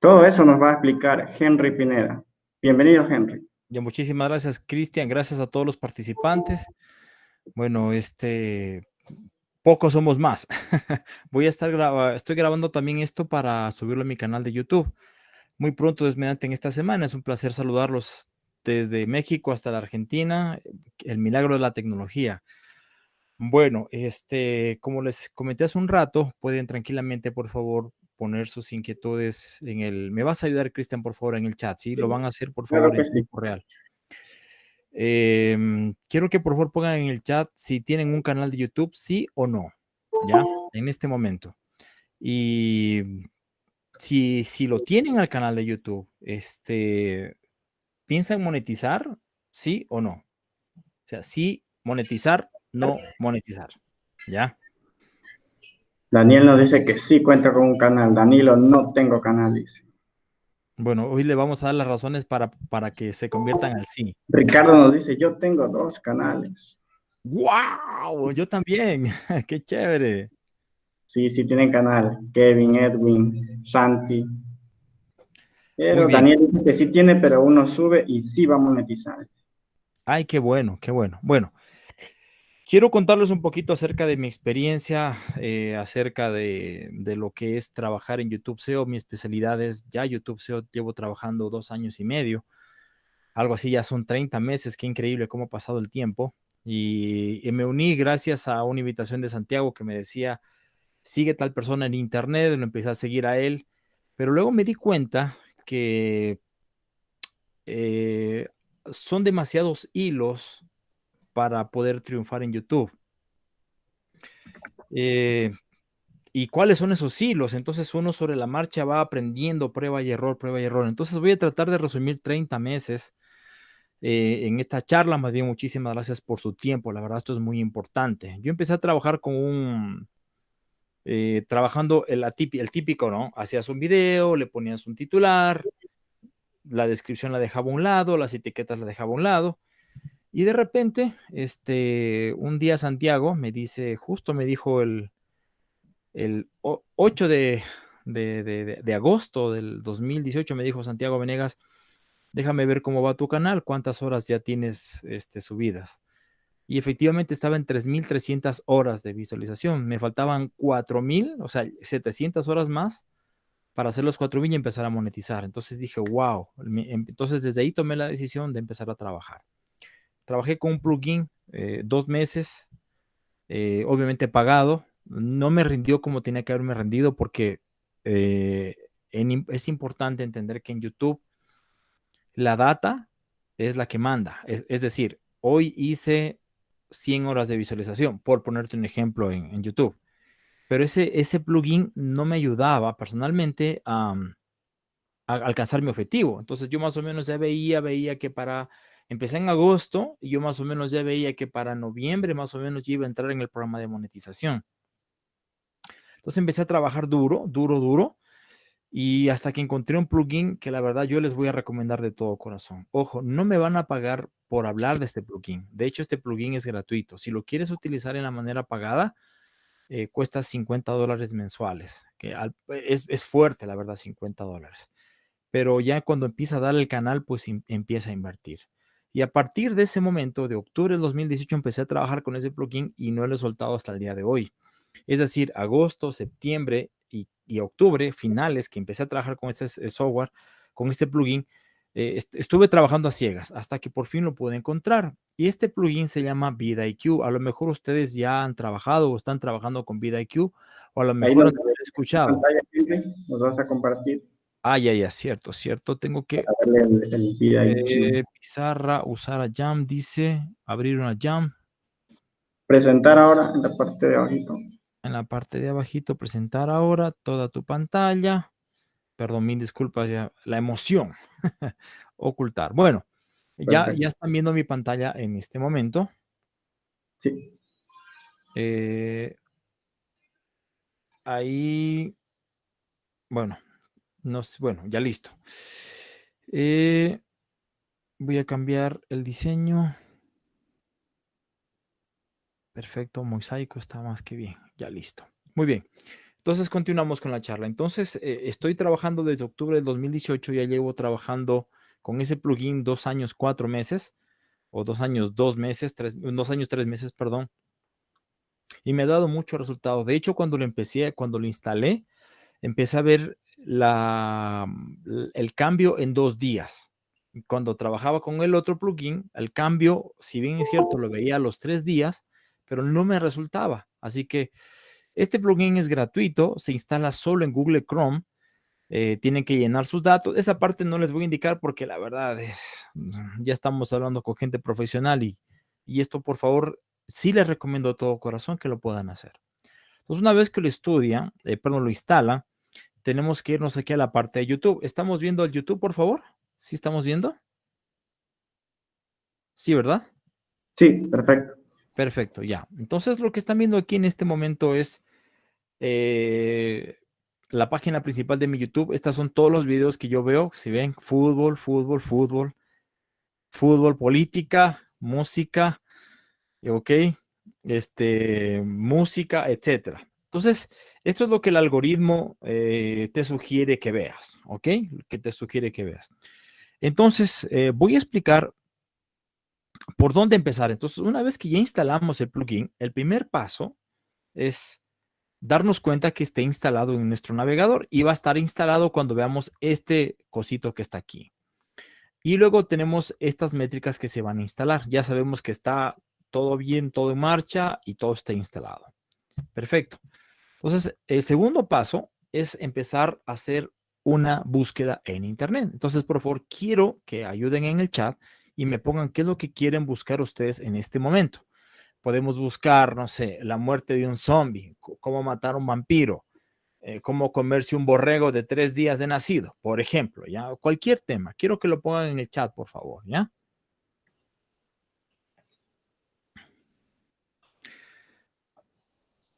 Todo eso nos va a explicar Henry Pineda. Bienvenido, Henry. Ya, muchísimas gracias, Cristian. Gracias a todos los participantes. Bueno, este, pocos somos más. Voy a estar grabando, estoy grabando también esto para subirlo a mi canal de YouTube. Muy pronto, desmediante en esta semana. Es un placer saludarlos desde México hasta la Argentina. El milagro de la tecnología. Bueno, este, como les comenté hace un rato, pueden tranquilamente, por favor, poner sus inquietudes en el... ¿Me vas a ayudar, Cristian, por favor, en el chat? Sí, lo van a hacer, por favor, en tiempo real. Em, quiero que por favor pongan en el chat si tienen un canal de YouTube, sí o no, ¿ya? En este momento. Y si, si lo tienen al canal de YouTube, este, ¿piensan monetizar, sí o no? O sea, sí monetizar, no monetizar, ¿ya? Daniel nos dice que sí cuenta con un canal. Danilo, no tengo canal, dice. Bueno, hoy le vamos a dar las razones para, para que se conviertan al sí. Ricardo nos dice, yo tengo dos canales. ¡Wow! Yo también. ¡Qué chévere! Sí, sí tienen canal. Kevin, Edwin, Santi. Pero Daniel dice que sí tiene, pero uno sube y sí va a monetizar. Ay, qué bueno, qué bueno. Bueno, Quiero contarles un poquito acerca de mi experiencia, eh, acerca de, lo que es trabajar en YouTube SEO. Mi especialidad es ya YouTube SEO. Llevo trabajando dos años y medio. Algo así, ya son 30 meses. Qué increíble cómo ha pasado el tiempo. Y, me uní gracias a una invitación de Santiago que me decía, sigue tal persona en internet. Lo empecé a seguir a él. Pero luego me di cuenta que eh, son demasiados hilos para poder triunfar en YouTube. Eh, ¿Y cuáles son esos hilos? Entonces uno sobre la marcha va aprendiendo prueba y error, prueba y error. Entonces voy a tratar de resumir 30 meses eh, en esta charla. Más bien, muchísimas gracias por su tiempo. La verdad, esto es muy importante. Yo empecé a trabajar con un... Eh, trabajando el, el típico, ¿no? Hacías un video, le ponías un titular, la descripción la dejaba a un lado, las etiquetas la dejaba a un lado y de repente, este, un día Santiago me dice, justo me dijo el, el 8 de, de, agosto del 2018, me dijo Santiago Venegas, déjame ver cómo va tu canal, cuántas horas ya tienes este, subidas. Y efectivamente estaba en 3.300 horas de visualización. Me faltaban 4.000, o sea, 700 horas más para hacer los 4.000 y empezar a monetizar. Entonces dije, wow. Em, entonces desde ahí tomé la decisión de empezar a trabajar. Trabajé con un plugin eh, dos meses, eh, obviamente pagado. No me rindió como tenía que haberme rendido porque eh, es importante entender que en YouTube la data es la que manda. Es, decir, hoy hice 100 horas de visualización, por ponerte un ejemplo en, YouTube. Pero ese, ese plugin no me ayudaba personalmente a, a, alcanzar mi objetivo. Entonces yo más o menos ya veía, veía que para Empecé en agosto y yo más o menos ya veía que para noviembre más o menos iba a entrar en el programa de monetización. Entonces empecé a trabajar duro, duro, duro. Y hasta que encontré un plugin que la verdad yo les voy a recomendar de todo corazón. Ojo, no me van a pagar por hablar de este plugin. De hecho, este plugin es gratuito. Si lo quieres utilizar en la manera pagada, eh, cuesta 50 dólares mensuales. Que es, es, fuerte, la verdad, 50 dólares. Pero ya cuando empieza a dar el canal, pues em, empieza a invertir. Y a partir de ese momento, de octubre del 2018, empecé a trabajar con ese plugin y no lo he soltado hasta el día de hoy. Es decir, agosto, septiembre y, octubre, finales, que empecé a trabajar con este software, con este plugin, eh, estuve trabajando a ciegas hasta que por fin lo pude encontrar. Y este plugin se llama VidIQ. A lo mejor ustedes ya han trabajado o están trabajando con VidIQ o a lo mejor han escuchado. Nos vas a compartir. Ah, ya, ya, cierto, cierto. Tengo que eh, pizarra, usar a Jam, dice, abrir una Jam. Presentar ahora en la parte de abajito. En la parte de abajito, presentar ahora toda tu pantalla. Perdón, mil disculpas, ya, la emoción. Ocultar. Bueno, ya, ya están viendo mi pantalla en este momento. Sí. Eh, ahí, bueno, bueno, ya listo. Eh, voy a cambiar el diseño. Perfecto, mosaico está más que bien. Ya listo. Muy bien. Entonces continuamos con la charla. Entonces eh, estoy trabajando desde octubre del 2018, ya llevo trabajando con ese plugin dos años, cuatro meses, o dos años, dos meses, dos años, tres meses, perdón. Y me ha dado mucho resultado. De hecho, cuando lo empecé, cuando lo instalé, empecé a ver la, el cambio en dos días. Cuando trabajaba con el otro plugin, el cambio, si bien es cierto, lo veía a los tres días, pero no me resultaba. Así que este plugin es gratuito, se instala solo en Google Chrome. Eh, tienen que llenar sus datos. Esa parte no les voy a indicar porque la verdad es, ya estamos hablando con gente profesional y, y esto por favor sí les recomiendo de todo corazón que lo puedan hacer. Entonces una vez que lo estudian, eh, perdón, lo instalan, tenemos que irnos aquí a la parte de YouTube. ¿Estamos viendo el YouTube, por favor? ¿Sí estamos viendo? Sí, ¿verdad? Sí, perfecto. Perfecto, ya. Entonces lo que están viendo aquí en este momento es eh, la página principal de mi YouTube. Estas son todos los videos que yo veo. Si ven, fútbol, fútbol, fútbol, fútbol, política, música, ok, este, música, etcétera. Entonces, esto es lo que el algoritmo eh, te sugiere que veas, ¿ok? Que te sugiere que veas. Entonces, eh, voy a explicar por dónde empezar. Entonces, una vez que ya instalamos el plugin, el primer paso es darnos cuenta que esté instalado en nuestro navegador y va a estar instalado cuando veamos este cosito que está aquí. Y luego tenemos estas métricas que se van a instalar. Ya sabemos que está todo bien, todo en marcha y todo está instalado. Perfecto. Entonces, el segundo paso es empezar a hacer una búsqueda en Internet. Entonces, por favor, quiero que ayuden en el chat y me pongan qué es lo que quieren buscar ustedes en este momento. Podemos buscar, no sé, la muerte de un zombie, cómo matar a un vampiro, eh, cómo comerse un borrego de tres días de nacido, por ejemplo, ¿ya? Cualquier tema. Quiero que lo pongan en el chat, por favor, ¿ya?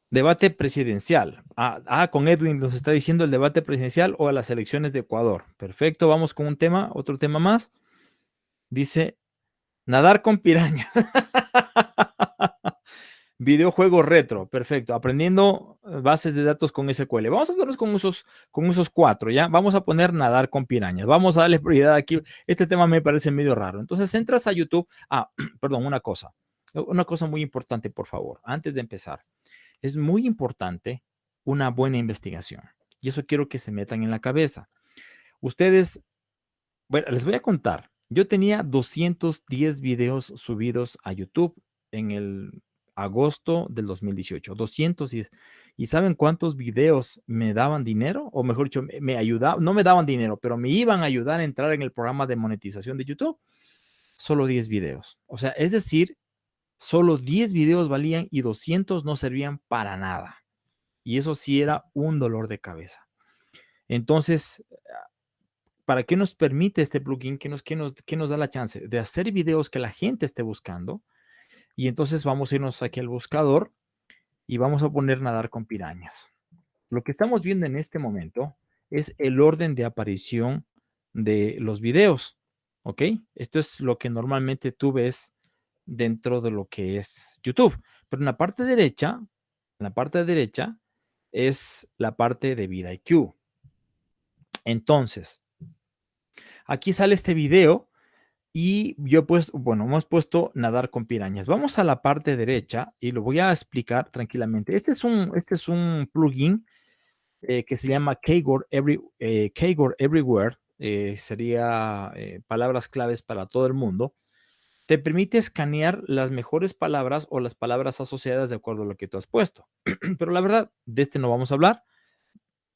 Debate presidencial. Ah, ah, con Edwin nos está diciendo el debate presidencial o a las elecciones de Ecuador. Perfecto, vamos con un tema, otro tema más. Dice, nadar con pirañas. Videojuego retro, perfecto. Aprendiendo eh, bases de datos con SQL. Vamos a hacernos con esos, con esos cuatro, ¿ya? Vamos a poner nadar con pirañas. Vamos a darle prioridad aquí. Este tema me parece medio raro. Entonces entras a YouTube. Ah, perdón, una cosa. Una cosa muy importante, por favor, antes de empezar. Es muy importante una buena investigación. Y eso quiero que se metan en la cabeza. Ustedes, bueno, les voy a contar. Yo tenía 210 videos subidos a YouTube en el agosto del 2018. 210. ¿Y saben cuántos videos me daban dinero? O mejor dicho, me ayudaban, no me daban dinero, pero me iban a ayudar a entrar en el programa de monetización de YouTube. Solo 10 videos. O sea, es decir, solo 10 videos valían y 200 no servían para nada. Y eso sí era un dolor de cabeza. Entonces, ¿para qué nos permite este plugin? ¿Qué nos, nos, nos da la chance? De hacer videos que la gente esté buscando. Y entonces vamos a irnos aquí al buscador y vamos a poner nadar con pirañas. Lo que estamos viendo en este momento es el orden de aparición de los videos. ¿Ok? Esto es lo que normalmente tú ves dentro de lo que es YouTube. Pero en la parte derecha, en la parte derecha es la parte de VidIQ. Entonces, aquí sale este video y yo pues, bueno, hemos puesto nadar con pirañas. Vamos a la parte derecha y lo voy a explicar tranquilamente. Este es un, este es un plugin eh, que se llama Keygore, Every, eh, Everywhere. Eh, sería palabras claves para todo el mundo te permite escanear las mejores palabras o las palabras asociadas de acuerdo a lo que tú has puesto. Pero la verdad, de este no vamos a hablar.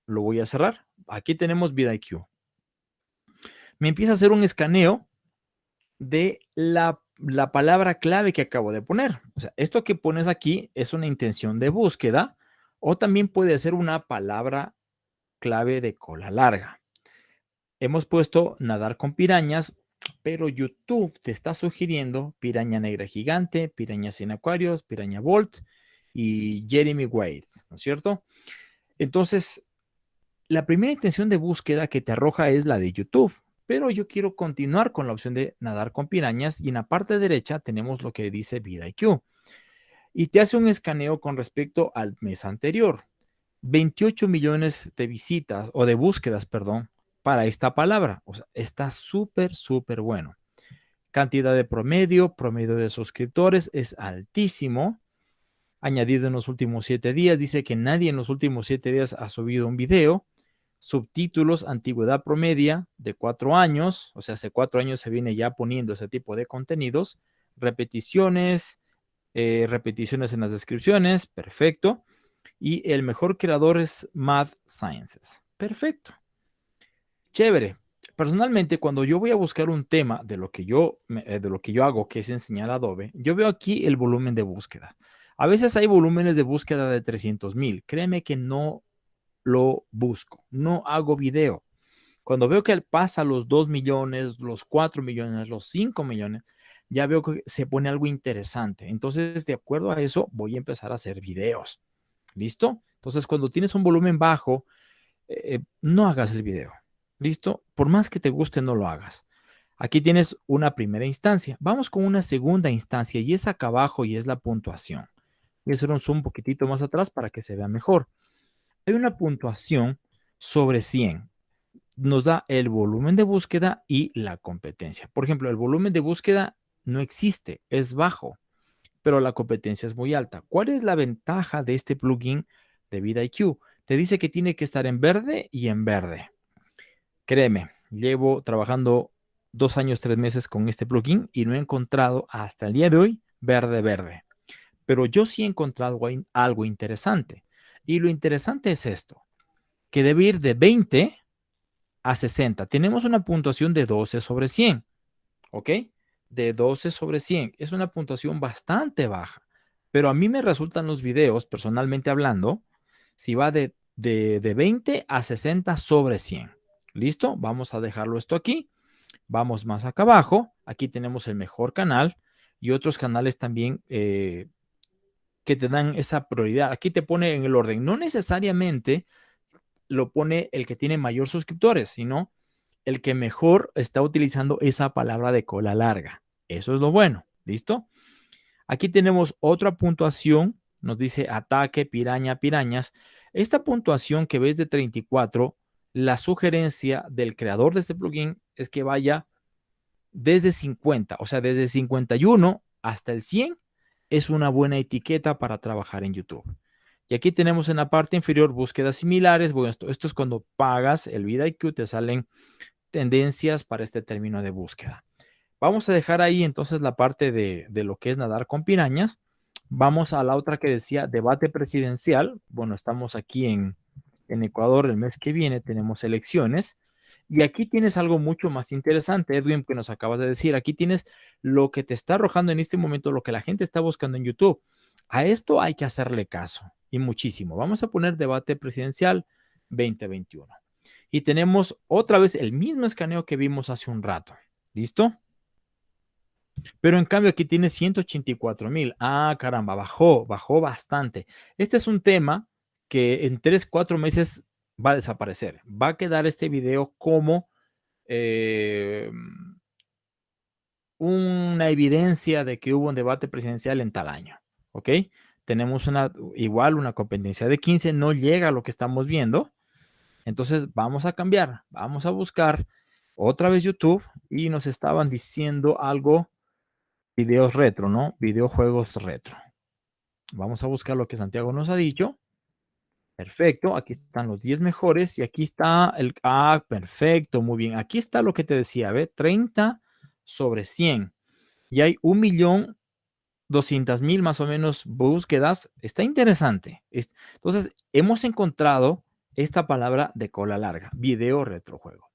Lo voy a cerrar. Aquí tenemos VidIQ. Me empieza a hacer un escaneo de la, la palabra clave que acabo de poner. O sea, esto que pones aquí es una intención de búsqueda o también puede ser una palabra clave de cola larga. Hemos puesto nadar con pirañas pero YouTube te está sugiriendo Piraña Negra Gigante, Piraña Sin Acuarios, Piraña Volt y Jeremy Wade, ¿no es cierto? Entonces, la primera intención de búsqueda que te arroja es la de YouTube, pero yo quiero continuar con la opción de nadar con pirañas y en la parte derecha tenemos lo que dice VidIQ y te hace un escaneo con respecto al mes anterior. 28 millones de visitas o de búsquedas, perdón, para esta palabra. O sea, está súper, súper bueno. Cantidad de promedio, promedio de suscriptores es altísimo. Añadido en los últimos siete días, dice que nadie en los últimos siete días ha subido un video. Subtítulos, antigüedad promedia de cuatro años, o sea, hace cuatro años se viene ya poniendo ese tipo de contenidos. Repeticiones, eh, repeticiones en las descripciones, perfecto. Y el mejor creador es Math Sciences. Perfecto. Chévere. Personalmente, cuando yo voy a buscar un tema de lo que yo, eh, de lo que yo hago, que es enseñar Adobe, yo veo aquí el volumen de búsqueda. A veces hay volúmenes de búsqueda de 300 mil. Créeme que no lo busco. No hago video. Cuando veo que pasa los 2 millones, los 4 millones, los 5 millones, ya veo que se pone algo interesante. Entonces, de acuerdo a eso, voy a empezar a hacer videos. ¿Listo? Entonces, cuando tienes un volumen bajo, eh, no hagas el video. ¿Listo? Por más que te guste, no lo hagas. Aquí tienes una primera instancia. Vamos con una segunda instancia y es acá abajo y es la puntuación. Voy a hacer un zoom un poquitito más atrás para que se vea mejor. Hay una puntuación sobre 100. Nos da el volumen de búsqueda y la competencia. Por ejemplo, el volumen de búsqueda no existe, es bajo pero la competencia es muy alta. ¿Cuál es la ventaja de este plugin de VidIQ? Te dice que tiene que estar en verde y en verde. Créeme, llevo trabajando dos años, tres meses con este plugin y no he encontrado hasta el día de hoy verde, verde. Pero yo sí he encontrado algo interesante. Y lo interesante es esto, que debe ir de 20 a 60. Tenemos una puntuación de 12 sobre 100. ¿Ok? de 12 sobre 100. Es una puntuación bastante baja, pero a mí me resultan los videos, personalmente hablando, si va de, de, 20 a 60 sobre 100. ¿Listo? Vamos a dejarlo esto aquí. Vamos más acá abajo. Aquí tenemos el mejor canal y otros canales también eh, que te dan esa prioridad. Aquí te pone en el orden. No necesariamente lo pone el que tiene mayor suscriptores, sino el que mejor está utilizando esa palabra de cola larga. Eso es lo bueno. ¿Listo? Aquí tenemos otra puntuación. Nos dice ataque, piraña, pirañas. Esta puntuación que ves de 34, la sugerencia del creador de este plugin es que vaya desde 50, o sea, desde 51 hasta el 100 es una buena etiqueta para trabajar en YouTube. Y aquí tenemos en la parte inferior búsquedas similares. Bueno, esto, es cuando pagas el VidIQ, te salen tendencias para este término de búsqueda. Vamos a dejar ahí entonces la parte de, lo que es nadar con pirañas. Vamos a la otra que decía debate presidencial. Bueno, estamos aquí en, en Ecuador el mes que viene, tenemos elecciones. Y aquí tienes algo mucho más interesante, Edwin, que nos acabas de decir. Aquí tienes lo que te está arrojando en este momento, lo que la gente está buscando en YouTube. A esto hay que hacerle caso y muchísimo. Vamos a poner debate presidencial 2021. Y tenemos otra vez el mismo escaneo que vimos hace un rato. ¿Listo? Pero en cambio aquí tiene 184 mil. Ah, caramba, bajó, bajó bastante. Este es un tema que en 3, 4 meses va a desaparecer. Va a quedar este video como eh, una evidencia de que hubo un debate presidencial en tal año. ¿Ok? Tenemos una, igual una competencia de 15, no llega a lo que estamos viendo. Entonces vamos a cambiar, vamos a buscar otra vez YouTube y nos estaban diciendo algo videos retro, ¿no? Videojuegos retro. Vamos a buscar lo que Santiago nos ha dicho. Perfecto, aquí están los 10 mejores y aquí está el... Ah, perfecto, muy bien. Aquí está lo que te decía, ¿ve? 30 sobre 100. Y hay un millón 200 mil más o menos búsquedas. Está interesante. Entonces, hemos encontrado esta palabra de cola larga, video retrojuego.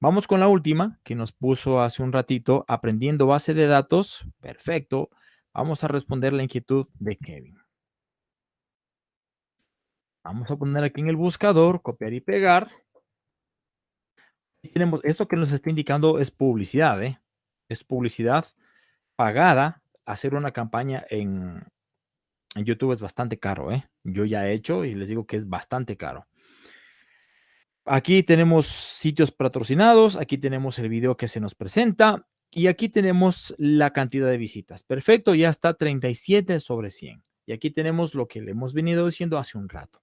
Vamos con la última que nos puso hace un ratito, aprendiendo base de datos. Perfecto. Vamos a responder la inquietud de Kevin. Vamos a poner aquí en el buscador, copiar y pegar. Y tenemos esto que nos está indicando es publicidad, ¿eh? Es publicidad pagada. Hacer una campaña en, YouTube es bastante caro, ¿eh? Yo ya he hecho y les digo que es bastante caro. Aquí tenemos sitios patrocinados, aquí tenemos el video que se nos presenta y aquí tenemos la cantidad de visitas. Perfecto, ya está 37 sobre 100. Y aquí tenemos lo que le hemos venido diciendo hace un rato.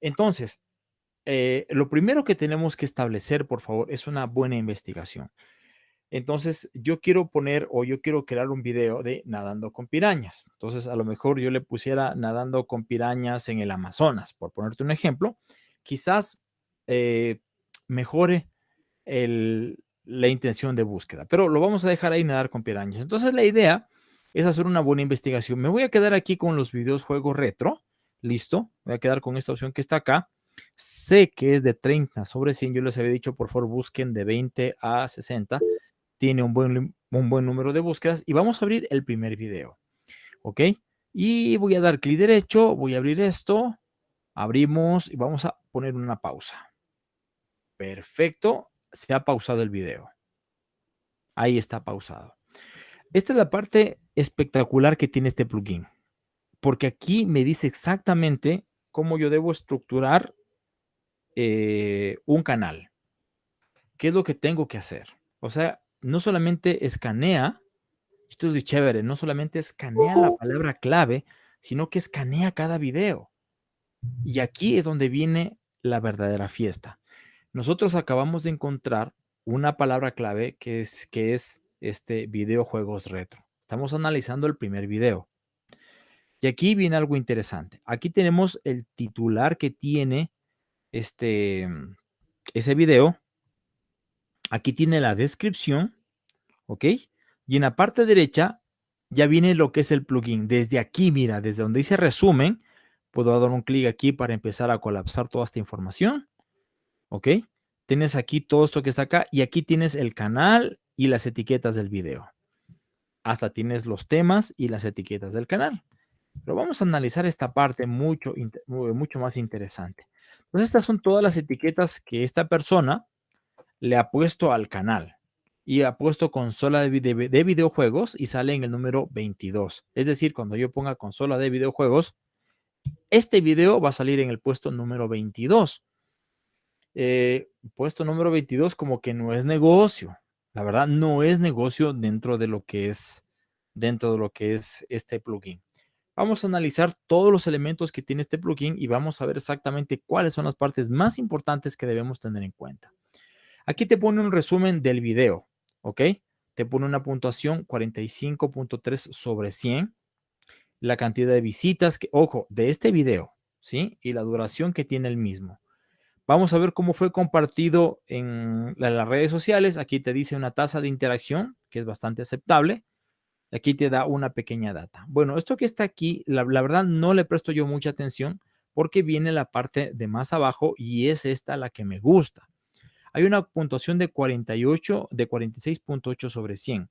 Entonces, eh, lo primero que tenemos que establecer, por favor, es una buena investigación. Entonces, yo quiero poner o yo quiero crear un video de nadando con pirañas. Entonces, a lo mejor yo le pusiera nadando con pirañas en el Amazonas, por ponerte un ejemplo. Quizás eh, mejore la intención de búsqueda, pero lo vamos a dejar ahí nadar con pirañas. Entonces, la idea es hacer una buena investigación. Me voy a quedar aquí con los videos juego retro. Listo. Voy a quedar con esta opción que está acá. Sé que es de 30 sobre 100. Yo les había dicho, por favor, busquen de 20 a 60 tiene un buen, un buen número de búsquedas y vamos a abrir el primer video. ¿Ok? Y voy a dar clic derecho, voy a abrir esto, abrimos y vamos a poner una pausa. Perfecto, se ha pausado el video. Ahí está pausado. Esta es la parte espectacular que tiene este plugin, porque aquí me dice exactamente cómo yo debo estructurar eh, un canal. ¿Qué es lo que tengo que hacer? O sea, no solamente escanea, esto es de chévere, no solamente escanea la palabra clave, sino que escanea cada video. Y aquí es donde viene la verdadera fiesta. Nosotros acabamos de encontrar una palabra clave que es, que es este videojuegos retro. Estamos analizando el primer video. Y aquí viene algo interesante. Aquí tenemos el titular que tiene este, ese video Aquí tiene la descripción, ¿ok? Y en la parte derecha ya viene lo que es el plugin. Desde aquí, mira, desde donde dice resumen, puedo dar un clic aquí para empezar a colapsar toda esta información, ¿ok? Tienes aquí todo esto que está acá y aquí tienes el canal y las etiquetas del video. Hasta tienes los temas y las etiquetas del canal. Pero vamos a analizar esta parte mucho, mucho más interesante. Pues estas son todas las etiquetas que esta persona le ha puesto al canal y ha puesto consola de, de, videojuegos y sale en el número 22. Es decir, cuando yo ponga consola de videojuegos, este video va a salir en el puesto número 22. Eh, puesto número 22 como que no es negocio. La verdad, no es negocio dentro de lo que es, dentro de lo que es este plugin. Vamos a analizar todos los elementos que tiene este plugin y vamos a ver exactamente cuáles son las partes más importantes que debemos tener en cuenta. Aquí te pone un resumen del video, ¿ok? Te pone una puntuación 45.3 sobre 100. La cantidad de visitas, que, ojo, de este video, ¿sí? Y la duración que tiene el mismo. Vamos a ver cómo fue compartido en las redes sociales. Aquí te dice una tasa de interacción, que es bastante aceptable. Aquí te da una pequeña data. Bueno, esto que está aquí, la, verdad no le presto yo mucha atención porque viene la parte de más abajo y es esta la que me gusta hay una puntuación de 48, de 46.8 sobre 100.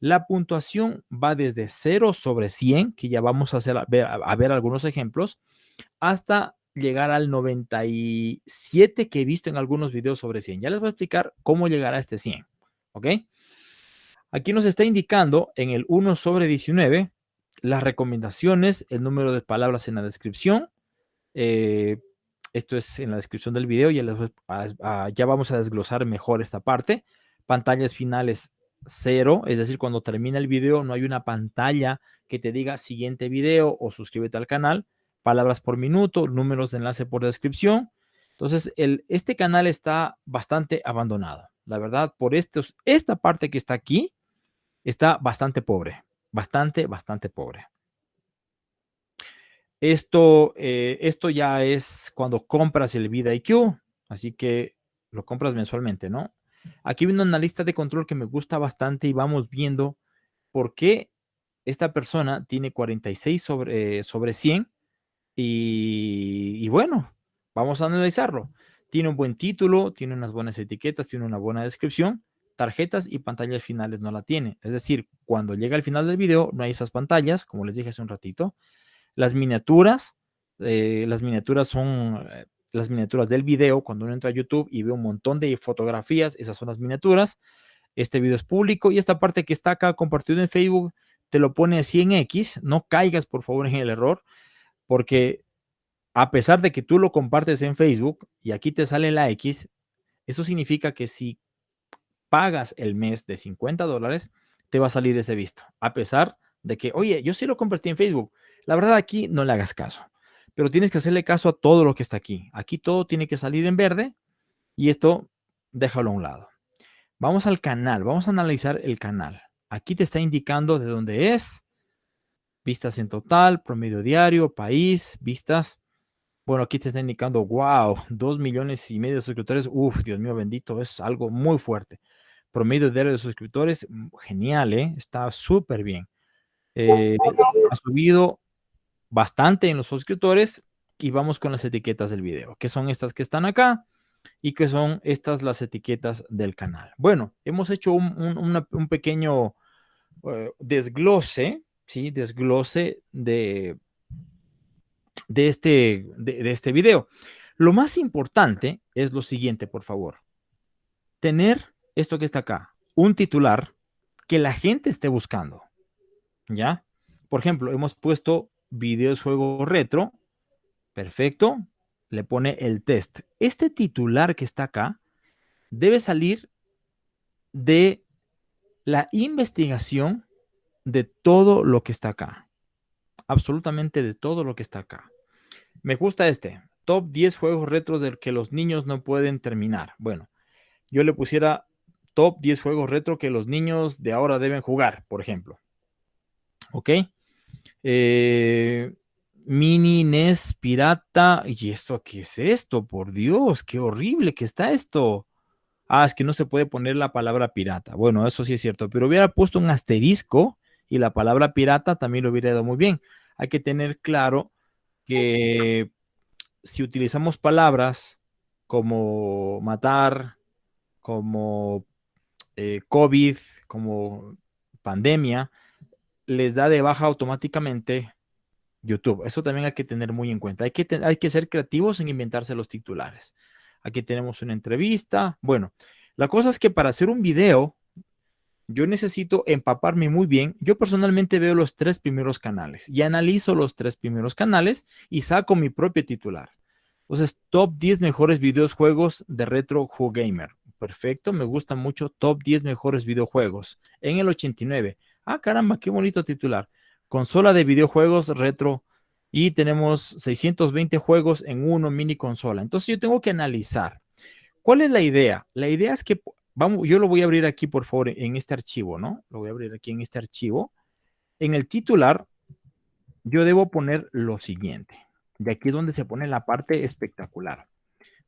La puntuación va desde 0 sobre 100, que ya vamos a, hacer, ver, a ver algunos ejemplos, hasta llegar al 97 que he visto en algunos videos sobre 100. Ya les voy a explicar cómo llegar a este 100. ¿Ok? Aquí nos está indicando en el 1 sobre 19 las recomendaciones, el número de palabras en la descripción, eh, esto es en la descripción del video, ya, ya vamos a desglosar mejor esta parte. Pantallas finales cero, es decir, cuando termina el video no hay una pantalla que te diga siguiente video o suscríbete al canal, palabras por minuto, números de enlace por descripción. Entonces, este canal está bastante abandonado. La verdad, por esta parte que está aquí, está bastante pobre, bastante, bastante pobre. Esto, eh, esto ya es cuando compras el VidaIQ, así que lo compras mensualmente, ¿no? Aquí viene una lista de control que me gusta bastante y vamos viendo por qué esta persona tiene 46 sobre, sobre 100 y, y bueno, vamos a analizarlo. Tiene un buen título, tiene unas buenas etiquetas, tiene una buena descripción, tarjetas y pantallas finales no la tiene. Es decir, cuando llega al final del video no hay esas pantallas, como les dije hace un ratito. Las miniaturas, eh, las miniaturas son eh, las miniaturas del video. Cuando uno entra a YouTube y ve un montón de fotografías, esas son las miniaturas. Este video es público y esta parte que está acá compartido en Facebook te lo pone así en X. No caigas, por favor, en el error, porque a pesar de que tú lo compartes en Facebook y aquí te sale la X, eso significa que si pagas el mes de 50 dólares, te va a salir ese visto. A pesar de que, oye, yo sí lo compartí en Facebook. La verdad aquí no le hagas caso. pero tienes que hacerle caso a todo lo que está aquí. Aquí todo tiene que salir en verde y esto déjalo a un lado. Vamos al canal, vamos a analizar el canal. Aquí te está indicando de dónde es, vistas en total, promedio diario, país, vistas. Bueno, aquí te está indicando, wow, dos millones y medio de suscriptores. Uf, Dios mío bendito, es algo muy fuerte. Promedio diario de suscriptores, mm, genial, ¿eh? Está súper bien. Eh, ha subido bastante en los suscriptores y vamos con las etiquetas del video, que son estas que están acá y que son estas las etiquetas del canal. Bueno, hemos hecho un, pequeño eh, desglose, ¿sí? Desglose de, de, este, de, de este video. Lo más importante es lo siguiente, por favor. Tener esto que está acá, un titular que la gente esté buscando. ¿Ya? Por ejemplo, hemos puesto videos juego retro. Perfecto. Le pone el test. Este titular que está acá debe salir de la investigación de todo lo que está acá. Absolutamente de todo lo que está acá. Me gusta este. Top 10 juegos retro del que los niños no pueden terminar. Bueno, yo le pusiera top 10 juegos retro que los niños de ahora deben jugar, por ejemplo. ¿Ok? Eh, mini NES pirata. ¿Y esto qué es esto? Por Dios, qué horrible que está esto. Ah, es que no se puede poner la palabra pirata. Bueno, eso sí es cierto, pero hubiera puesto un asterisco y la palabra pirata también lo hubiera ido muy bien. Hay que tener claro que si utilizamos palabras como matar, como eh, COVID, como pandemia, les da de baja automáticamente YouTube. Eso también hay que tener muy en cuenta. Hay que, hay que ser creativos en inventarse los titulares. Aquí tenemos una entrevista. Bueno, la cosa es que para hacer un video, yo necesito empaparme muy bien. Yo personalmente veo los tres primeros canales y analizo los tres primeros canales y saco mi propio titular. Entonces, top 10 mejores videojuegos de Retro Gamer. Perfecto, me gusta mucho. Top 10 mejores videojuegos. En el 89. Ah, caramba, qué bonito titular. Consola de videojuegos retro. Y tenemos 620 juegos en uno mini consola. Entonces yo tengo que analizar. ¿Cuál es la idea? La idea es que, vamos, yo lo voy a abrir aquí, por favor, en este archivo, ¿no? Lo voy a abrir aquí en este archivo. En el titular, yo debo poner lo siguiente. De aquí es donde se pone la parte espectacular.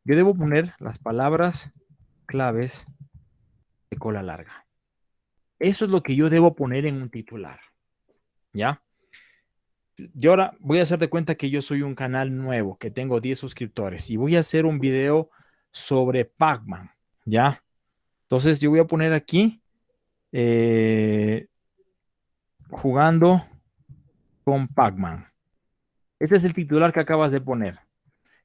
Yo debo poner las palabras claves de cola larga. Eso es lo que yo debo poner en un titular. ¿Ya? Yo ahora voy a hacer de cuenta que yo soy un canal nuevo, que tengo 10 suscriptores y voy a hacer un video sobre Pac-Man. ¿Ya? Entonces yo voy a poner aquí eh, jugando con Pac-Man. Este es el titular que acabas de poner.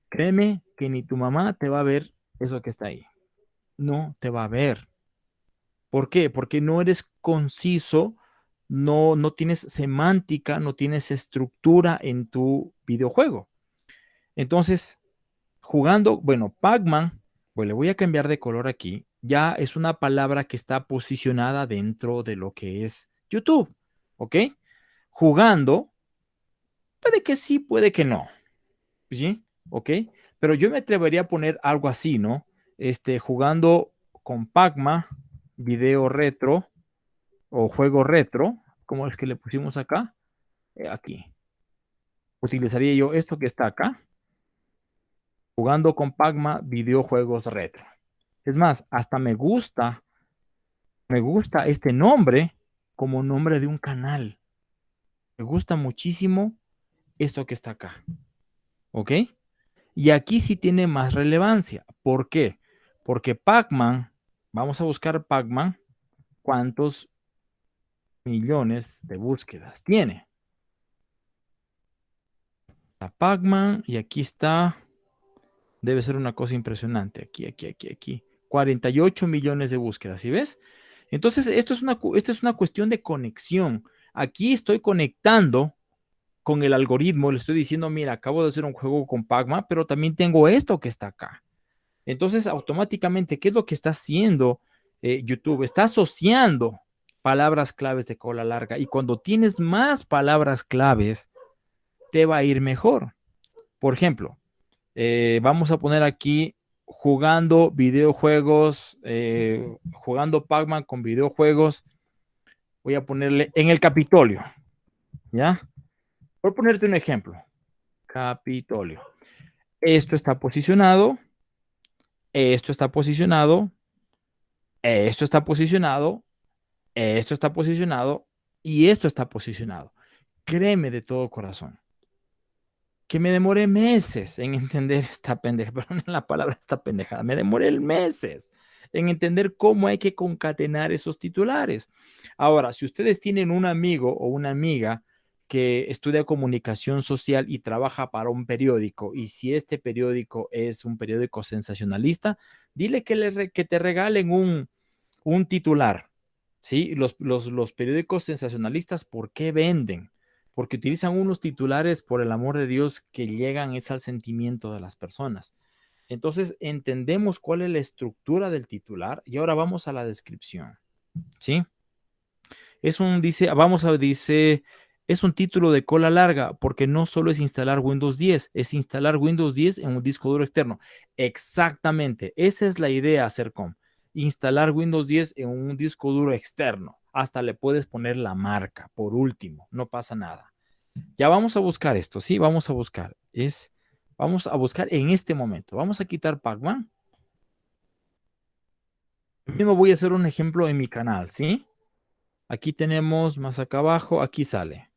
Créeme que ni tu mamá te va a ver eso que está ahí no te va a ver. ¿Por qué? Porque no eres conciso, no, no tienes semántica, no tienes estructura en tu videojuego. Entonces, jugando, bueno, Pac-Man, pues le voy a cambiar de color aquí, ya es una palabra que está posicionada dentro de lo que es YouTube, ¿ok? Jugando, puede que sí, puede que no, ¿sí? ¿Ok? Pero yo me atrevería a poner algo así, ¿no? Este, jugando con Pacma, video retro o juego retro, como es que le pusimos acá, eh, aquí. Utilizaría yo esto que está acá, jugando con Pacma, videojuegos retro. Es más, hasta me gusta, me gusta este nombre como nombre de un canal. Me gusta muchísimo esto que está acá. ¿Ok? Y aquí sí tiene más relevancia. ¿Por qué? Porque Pac-Man, vamos a buscar Pac-Man, ¿cuántos millones de búsquedas tiene? Está Pac-Man y aquí está, debe ser una cosa impresionante, aquí, aquí, aquí, aquí. 48 millones de búsquedas, ¿sí ves? Entonces, esto es una, esto es una cuestión de conexión. Aquí estoy conectando con el algoritmo, le estoy diciendo, mira, acabo de hacer un juego con Pac-Man, pero también tengo esto que está acá. Entonces, automáticamente, ¿qué es lo que está haciendo eh, YouTube? Está asociando palabras claves de cola larga y cuando tienes más palabras claves, te va a ir mejor. Por ejemplo, eh, vamos a poner aquí jugando videojuegos, eh, jugando Pac-Man con videojuegos. Voy a ponerle en el Capitolio. ¿Ya? Por ponerte un ejemplo. Capitolio. Esto está posicionado. Esto está posicionado. Esto está posicionado. Esto está posicionado. Y esto está posicionado. Créeme de todo corazón que me demoré meses en entender esta pendeja, perdón la palabra esta pendejada, me demoré meses en entender cómo hay que concatenar esos titulares. Ahora, si ustedes tienen un amigo o una amiga que estudia comunicación social y trabaja para un periódico, y si este periódico es un periódico sensacionalista, dile que, le, que te regalen un, un titular. ¿sí? Los, los, los periódicos sensacionalistas, ¿por qué venden? porque utilizan unos titulares, por el amor de Dios, que llegan es al sentimiento de las personas. Entonces, entendemos cuál es la estructura del titular y ahora vamos a la descripción. ¿Sí? Es un, dice, vamos a, dice, es un título de cola larga porque no solo es instalar Windows 10, es instalar Windows 10 en un disco duro externo. Exactamente, esa es la idea, Sercom. Instalar Windows 10 en un disco duro externo hasta le puedes poner la marca por último, no pasa nada. Ya vamos a buscar esto, ¿sí? Vamos a buscar. Es, vamos a buscar en este momento. Vamos a quitar Pac-Man. Mismo voy a hacer un ejemplo en mi canal, ¿sí? Aquí tenemos más acá abajo, aquí sale.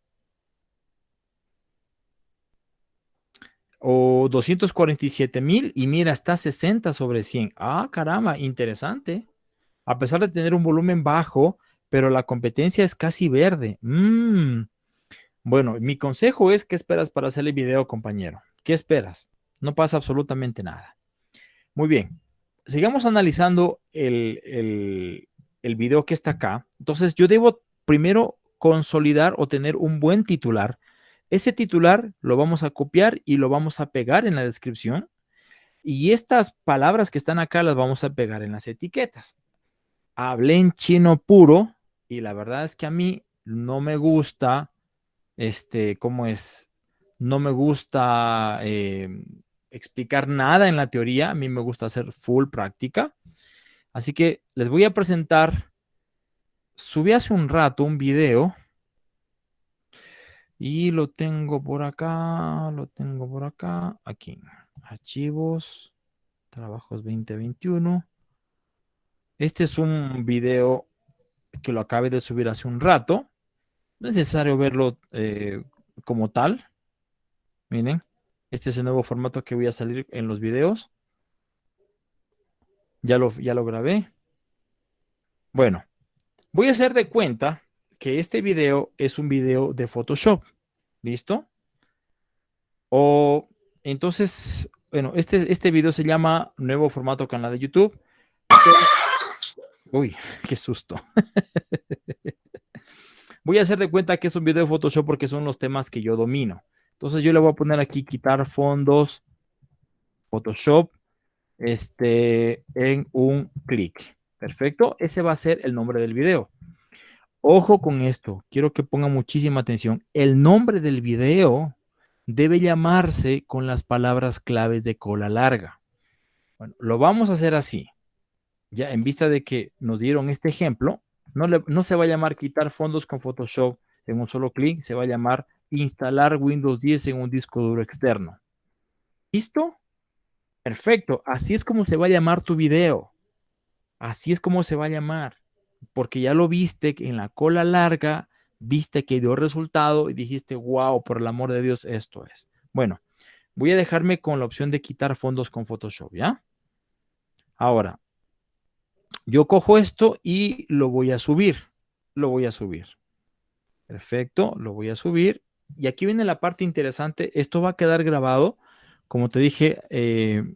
O 247 mil y mira, está 60 sobre 100. Ah, caramba, interesante. A pesar de tener un volumen bajo, pero la competencia es casi verde. Mm. Bueno, mi consejo es, ¿qué esperas para hacer el video, compañero? ¿Qué esperas? No pasa absolutamente nada. Muy bien, sigamos analizando el, el, el video que está acá. Entonces, yo debo primero consolidar o tener un buen titular. Ese titular lo vamos a copiar y lo vamos a pegar en la descripción. Y estas palabras que están acá las vamos a pegar en las etiquetas. Hablé en chino puro, y la verdad es que a mí no me gusta, este, ¿cómo es? No me gusta eh, explicar nada en la teoría, a mí me gusta hacer full práctica. Así que les voy a presentar, subí hace un rato un video y lo tengo por acá, lo tengo por acá, aquí, archivos, trabajos 2021. Este es un video que lo acabe de subir hace un rato. No es necesario verlo eh, como tal. Miren, este es el nuevo formato que voy a salir en los videos. Ya lo, ya lo grabé. Bueno, voy a hacer de cuenta que este video es un video de Photoshop. ¿Listo? O entonces, bueno, este, este video se llama Nuevo Formato Canal de YouTube. Uy, qué susto. voy a hacer de cuenta que es un video de Photoshop porque son los temas que yo domino. Entonces yo le voy a poner aquí quitar fondos, Photoshop, este, en un clic. Perfecto, ese va a ser el nombre del video. Ojo con esto, quiero que pongan muchísima atención. El nombre del video debe llamarse con las palabras claves de cola larga. Bueno, lo vamos a hacer así ya en vista de que nos dieron este ejemplo, no, no se va a llamar quitar fondos con Photoshop en un solo clic, se va a llamar instalar Windows 10 en un disco duro externo. ¿Listo? Perfecto, así es como se va a llamar tu video. Así es como se va a llamar, porque ya lo viste en la cola larga, viste que dio resultado y dijiste, wow, por el amor de Dios, esto es. Bueno, voy a dejarme con la opción de quitar fondos con Photoshop, ¿ya? Ahora, yo cojo esto y lo voy a subir. Lo voy a subir. Perfecto, lo voy a subir. Y aquí viene la parte interesante. Esto va a quedar grabado. Como te dije, eh,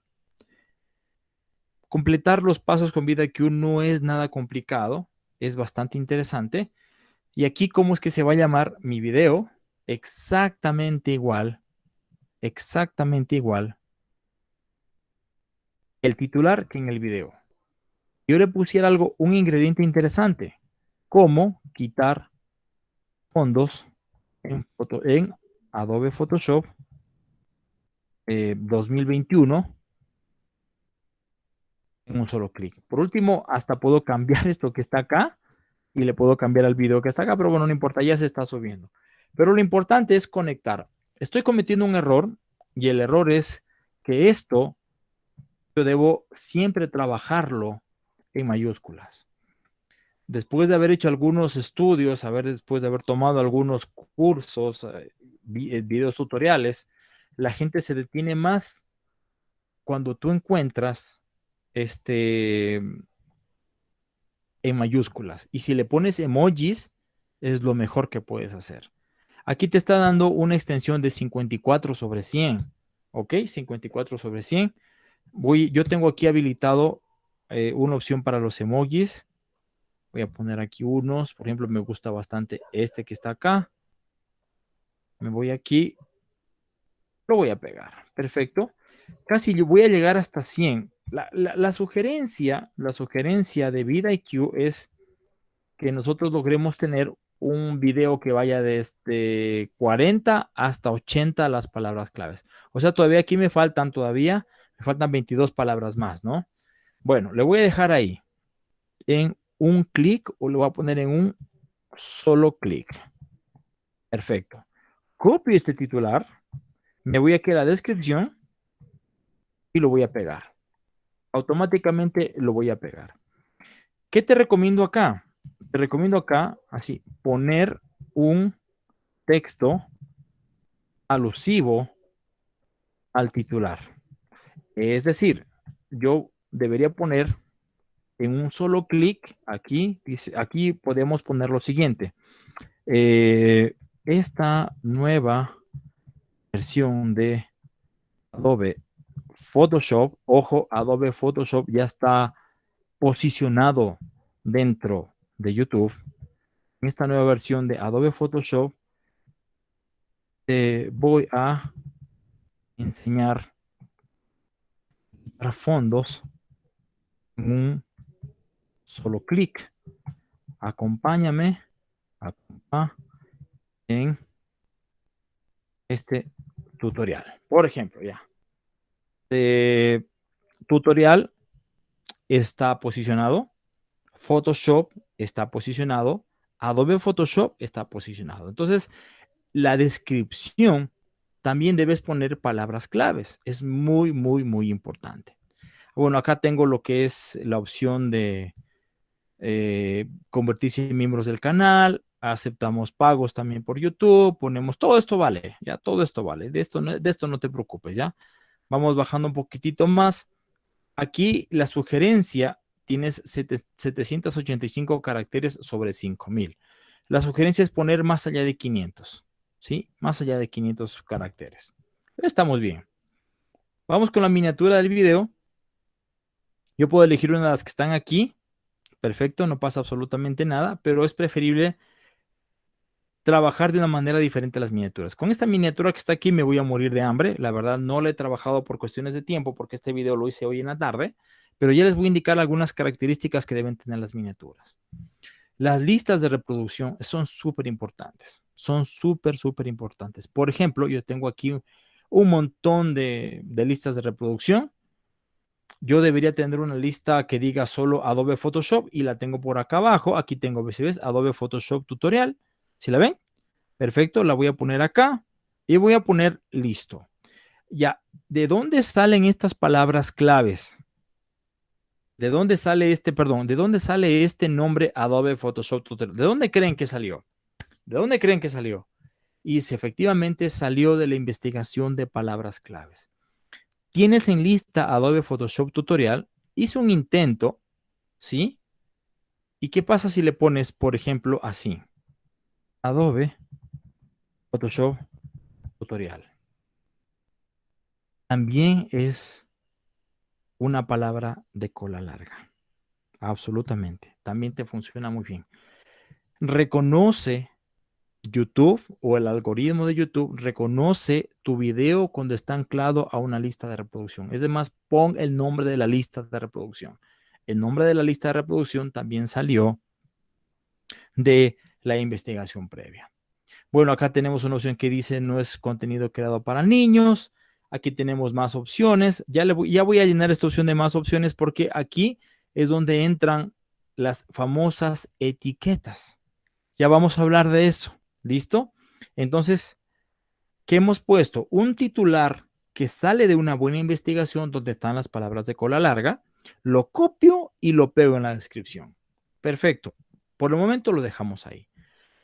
completar los pasos con vida que no es nada complicado. Es bastante interesante. Y aquí, ¿cómo es que se va a llamar mi video? Exactamente igual. Exactamente igual. El titular que en el video yo le pusiera algo, un ingrediente interesante, como quitar fondos en, en Adobe Photoshop 2021 eh, en un solo clic. Por último, hasta puedo cambiar esto que está acá y le puedo cambiar al video que está acá, pero bueno, no importa, ya se está subiendo. Pero lo importante es conectar. Estoy cometiendo un error y el error es que esto yo debo siempre trabajarlo en mayúsculas. Después de haber hecho algunos estudios, haber, después de haber tomado algunos cursos, eh, eh, videos tutoriales, la gente se detiene más cuando tú encuentras este en mayúsculas. Y si le pones emojis, es lo mejor que puedes hacer. Aquí te está dando una extensión de 54 sobre 100. ¿Ok? 54 sobre 100. Voy, yo tengo aquí habilitado eh, una opción para los emojis. Voy a poner aquí unos. Por ejemplo, me gusta bastante este que está acá. Me voy aquí. Lo voy a pegar. Perfecto. Casi voy a llegar hasta 100 la, sugerencia, la sugerencia de VidIQ es que nosotros logremos tener un video que vaya desde 40 hasta 80 las palabras claves. O sea, todavía aquí me faltan todavía, me faltan 22 palabras más, ¿no? Bueno, le voy a dejar ahí en un clic o lo voy a poner en un solo clic. Perfecto. Copio este titular, me voy aquí a la descripción y lo voy a pegar automáticamente lo voy a pegar. ¿Qué te recomiendo acá? Te recomiendo acá, así, poner un texto alusivo al titular. Es decir, yo debería poner en un solo clic aquí, aquí podemos poner lo siguiente. Eh, esta nueva versión de Adobe Photoshop, ojo, Adobe Photoshop ya está posicionado dentro de YouTube. En esta nueva versión de Adobe Photoshop, te voy a enseñar fondos en un solo clic. Acompáñame en este tutorial. Por ejemplo, ya tutorial está posicionado, Photoshop está posicionado, Adobe Photoshop está posicionado. Entonces, la descripción también debes poner palabras claves. Es muy, muy, muy importante. Bueno, acá tengo lo que es la opción de eh, convertirse en miembros del canal. Aceptamos pagos también por YouTube. Ponemos todo esto vale. Ya todo esto vale. De esto, de esto no te preocupes. Ya Vamos bajando un poquitito más. Aquí la sugerencia tienes 785 caracteres sobre 5000. La sugerencia es poner más allá de 500, ¿sí? Más allá de 500 caracteres. Estamos bien. Vamos con la miniatura del video. Yo puedo elegir una de las que están aquí. Perfecto, no pasa absolutamente nada, pero es preferible trabajar de una manera diferente las miniaturas. Con esta miniatura que está aquí me voy a morir de hambre. La verdad no la he trabajado por cuestiones de tiempo porque este video lo hice hoy en la tarde, pero ya les voy a indicar algunas características que deben tener las miniaturas. Las listas de reproducción son súper importantes. Son súper, súper importantes. Por ejemplo, yo tengo aquí un montón de, listas de reproducción. Yo debería tener una lista que diga solo Adobe Photoshop y la tengo por acá abajo. Aquí tengo, ves, Adobe Photoshop Tutorial ¿Sí la ven? Perfecto, la voy a poner acá y voy a poner listo. Ya, ¿de dónde salen estas palabras claves? ¿De dónde sale este, perdón, de dónde sale este nombre Adobe Photoshop Tutorial? ¿De dónde creen que salió? ¿De dónde creen que salió? Y si efectivamente salió de la investigación de palabras claves. Tienes en lista Adobe Photoshop Tutorial, hice un intento, ¿sí? ¿Y qué pasa si le pones, por ejemplo, así? Adobe Photoshop tutorial. También es una palabra de cola larga. Absolutamente. También te funciona muy bien. Reconoce YouTube o el algoritmo de YouTube reconoce tu video cuando está anclado a una lista de reproducción. Es demás, pon el nombre de la lista de reproducción. El nombre de la lista de reproducción también salió de la investigación previa. Bueno, acá tenemos una opción que dice no es contenido creado para niños. Aquí tenemos más opciones. Ya, le voy, ya voy a llenar esta opción de más opciones porque aquí es donde entran las famosas etiquetas. Ya vamos a hablar de eso. ¿Listo? Entonces, ¿qué hemos puesto? Un titular que sale de una buena investigación donde están las palabras de cola larga, lo copio y lo pego en la descripción. Perfecto. Por el momento lo dejamos ahí.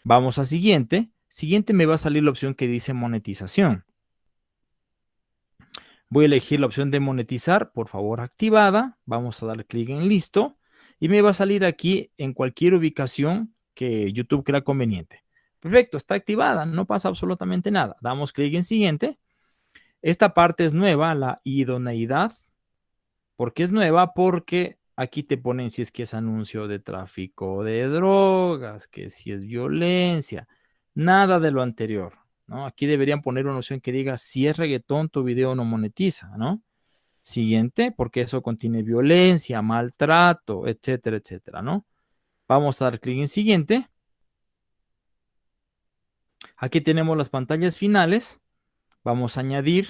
Vamos a siguiente. Siguiente me va a salir la opción que dice monetización. Voy a elegir la opción de monetizar, por favor, activada. Vamos a dar clic en listo y me va a salir aquí en cualquier ubicación que YouTube crea conveniente. Perfecto, está activada, no pasa absolutamente nada. Damos clic en siguiente. Esta parte es nueva, la idoneidad. ¿Por qué es nueva? Porque aquí te ponen si es que es anuncio de tráfico de drogas, que si es violencia, nada de lo anterior. ¿no? Aquí deberían poner una opción que diga si es reggaetón, tu video no monetiza, ¿no? Siguiente, porque eso contiene violencia, maltrato, etcétera, etcétera, ¿no? Vamos a dar clic en siguiente. Aquí tenemos las pantallas finales. Vamos a añadir.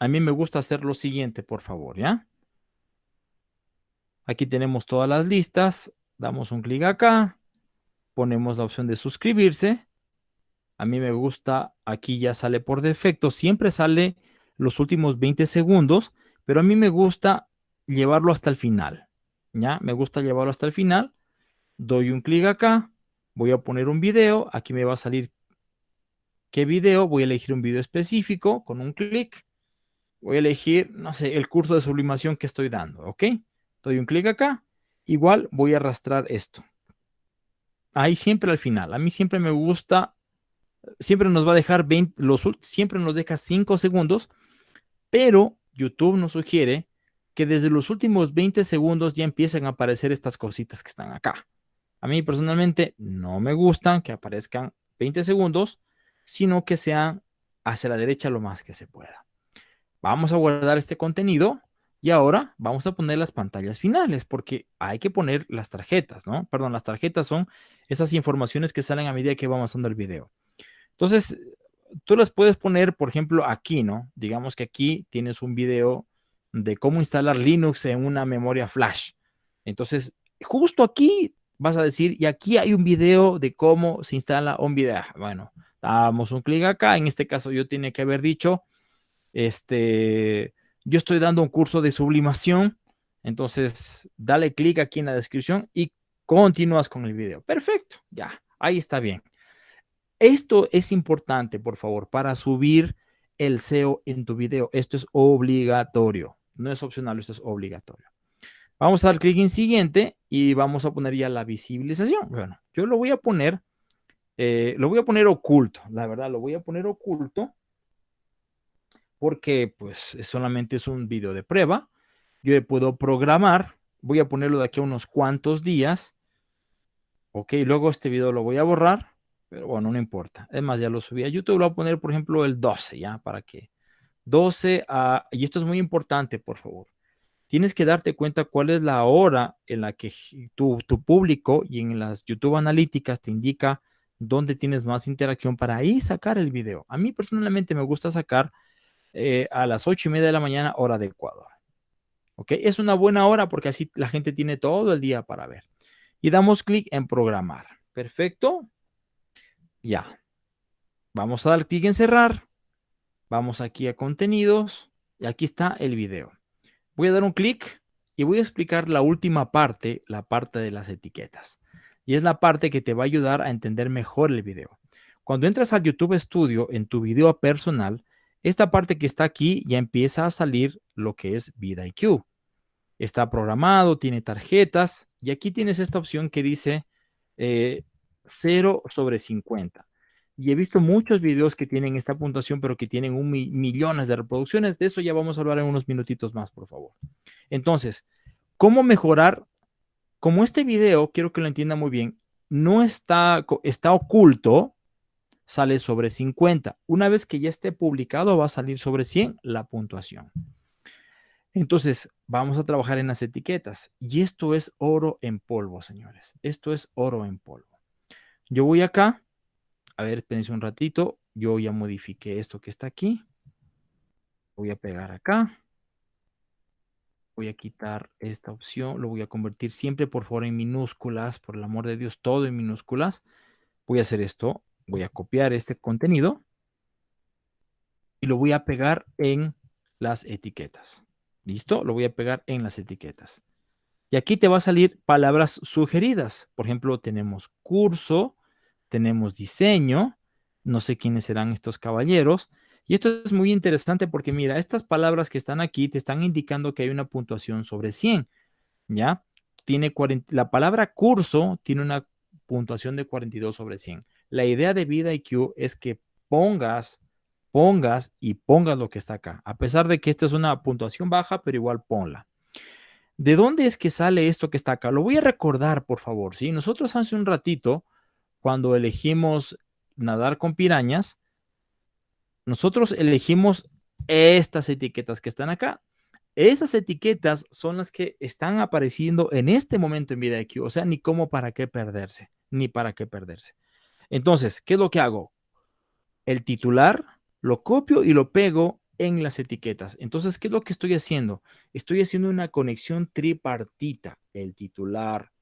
A mí me gusta hacer lo siguiente, por favor, ¿ya? Aquí tenemos todas las listas. Damos un clic acá. Ponemos la opción de suscribirse. A mí me gusta, aquí ya sale por defecto. Siempre sale los últimos 20 segundos, pero a mí me gusta llevarlo hasta el final. ¿Ya? Me gusta llevarlo hasta el final. Doy un clic acá. Voy a poner un video. Aquí me va a salir qué video. Voy a elegir un video específico con un clic. Voy a elegir, no sé, el curso de sublimación que estoy dando, ¿ok? Doy un clic acá. Igual voy a arrastrar esto. Ahí siempre al final. A mí siempre me gusta, siempre nos va a dejar 20, los, siempre nos deja 5 segundos, pero YouTube nos sugiere que desde los últimos 20 segundos ya empiezan a aparecer estas cositas que están acá. A mí personalmente no me gustan que aparezcan 20 segundos, sino que sean hacia la derecha lo más que se pueda. Vamos a guardar este contenido y ahora vamos a poner las pantallas finales porque hay que poner las tarjetas, ¿no? Perdón, las tarjetas son esas informaciones que salen a medida que va avanzando el video. Entonces, tú las puedes poner, por ejemplo, aquí, ¿no? Digamos que aquí tienes un video de cómo instalar Linux en una memoria flash. Entonces, justo aquí vas a decir, y aquí hay un video de cómo se instala un video. Bueno, damos un clic acá. En este caso yo tiene que haber dicho, este, yo estoy dando un curso de sublimación. Entonces, dale clic aquí en la descripción y continúas con el video. Perfecto, ya, ahí está bien. Esto es importante, por favor, para subir el SEO en tu video. Esto es obligatorio, no es opcional, esto es obligatorio. Vamos a dar clic en siguiente y vamos a poner ya la visibilización. Bueno, yo lo voy a poner, eh, lo voy a poner oculto, la verdad, lo voy a poner oculto porque pues solamente es un video de prueba. Yo puedo programar, voy a ponerlo de aquí a unos cuantos días. Ok, luego este video lo voy a borrar, pero bueno, no importa. Es más, ya lo subí a YouTube, lo voy a poner por ejemplo el 12, ya, para que 12 a, y esto es muy importante, por favor tienes que darte cuenta cuál es la hora en la que tu, tu público y en las YouTube analíticas te indica dónde tienes más interacción para ahí sacar el video. A mí personalmente me gusta sacar eh, a las ocho y media de la mañana, hora de Ecuador. ¿Ok? Es una buena hora porque así la gente tiene todo el día para ver. Y damos clic en programar. Perfecto. Ya. Vamos a dar clic en cerrar. Vamos aquí a contenidos. Y aquí está el video. Voy a dar un clic y voy a explicar la última parte, la parte de las etiquetas. Y es la parte que te va a ayudar a entender mejor el video. Cuando entras al YouTube Studio en tu video personal, esta parte que está aquí ya empieza a salir lo que es VidIQ. Está programado, tiene tarjetas y aquí tienes esta opción que dice 0 eh, sobre 50 y he visto muchos videos que tienen esta puntuación, pero que tienen un millones de reproducciones. De eso ya vamos a hablar en unos minutitos más, por favor. Entonces, ¿cómo mejorar? Como este video, quiero que lo entienda muy bien, no está, está oculto, sale sobre 50. Una vez que ya esté publicado, va a salir sobre 100 la puntuación. Entonces, vamos a trabajar en las etiquetas. Y esto es oro en polvo, señores. Esto es oro en polvo. Yo voy acá a ver, espérense un ratito. Yo ya modifiqué esto que está aquí. Voy a pegar acá. Voy a quitar esta opción. Lo voy a convertir siempre, por favor, en minúsculas. Por el amor de Dios, todo en minúsculas. Voy a hacer esto. Voy a copiar este contenido. Y lo voy a pegar en las etiquetas. ¿Listo? Lo voy a pegar en las etiquetas. Y aquí te va a salir palabras sugeridas. Por ejemplo, tenemos curso, tenemos diseño, no sé quiénes serán estos caballeros. Y esto es muy interesante porque mira, estas palabras que están aquí te están indicando que hay una puntuación sobre 100, ¿ya? Tiene la palabra curso tiene una puntuación de 42 sobre 100. La idea de Vida IQ es que pongas, pongas y pongas lo que está acá. A pesar de que esta es una puntuación baja, pero igual ponla. ¿De dónde es que sale esto que está acá? Lo voy a recordar, por favor. ¿sí? Nosotros hace un ratito, cuando elegimos nadar con pirañas, nosotros elegimos estas etiquetas que están acá. Esas etiquetas son las que están apareciendo en este momento en VidaIQ. O sea, ni cómo para qué perderse, ni para qué perderse. Entonces, ¿qué es lo que hago? El titular lo copio y lo pego en las etiquetas. Entonces, ¿qué es lo que estoy haciendo? Estoy haciendo una conexión tripartita. El titular,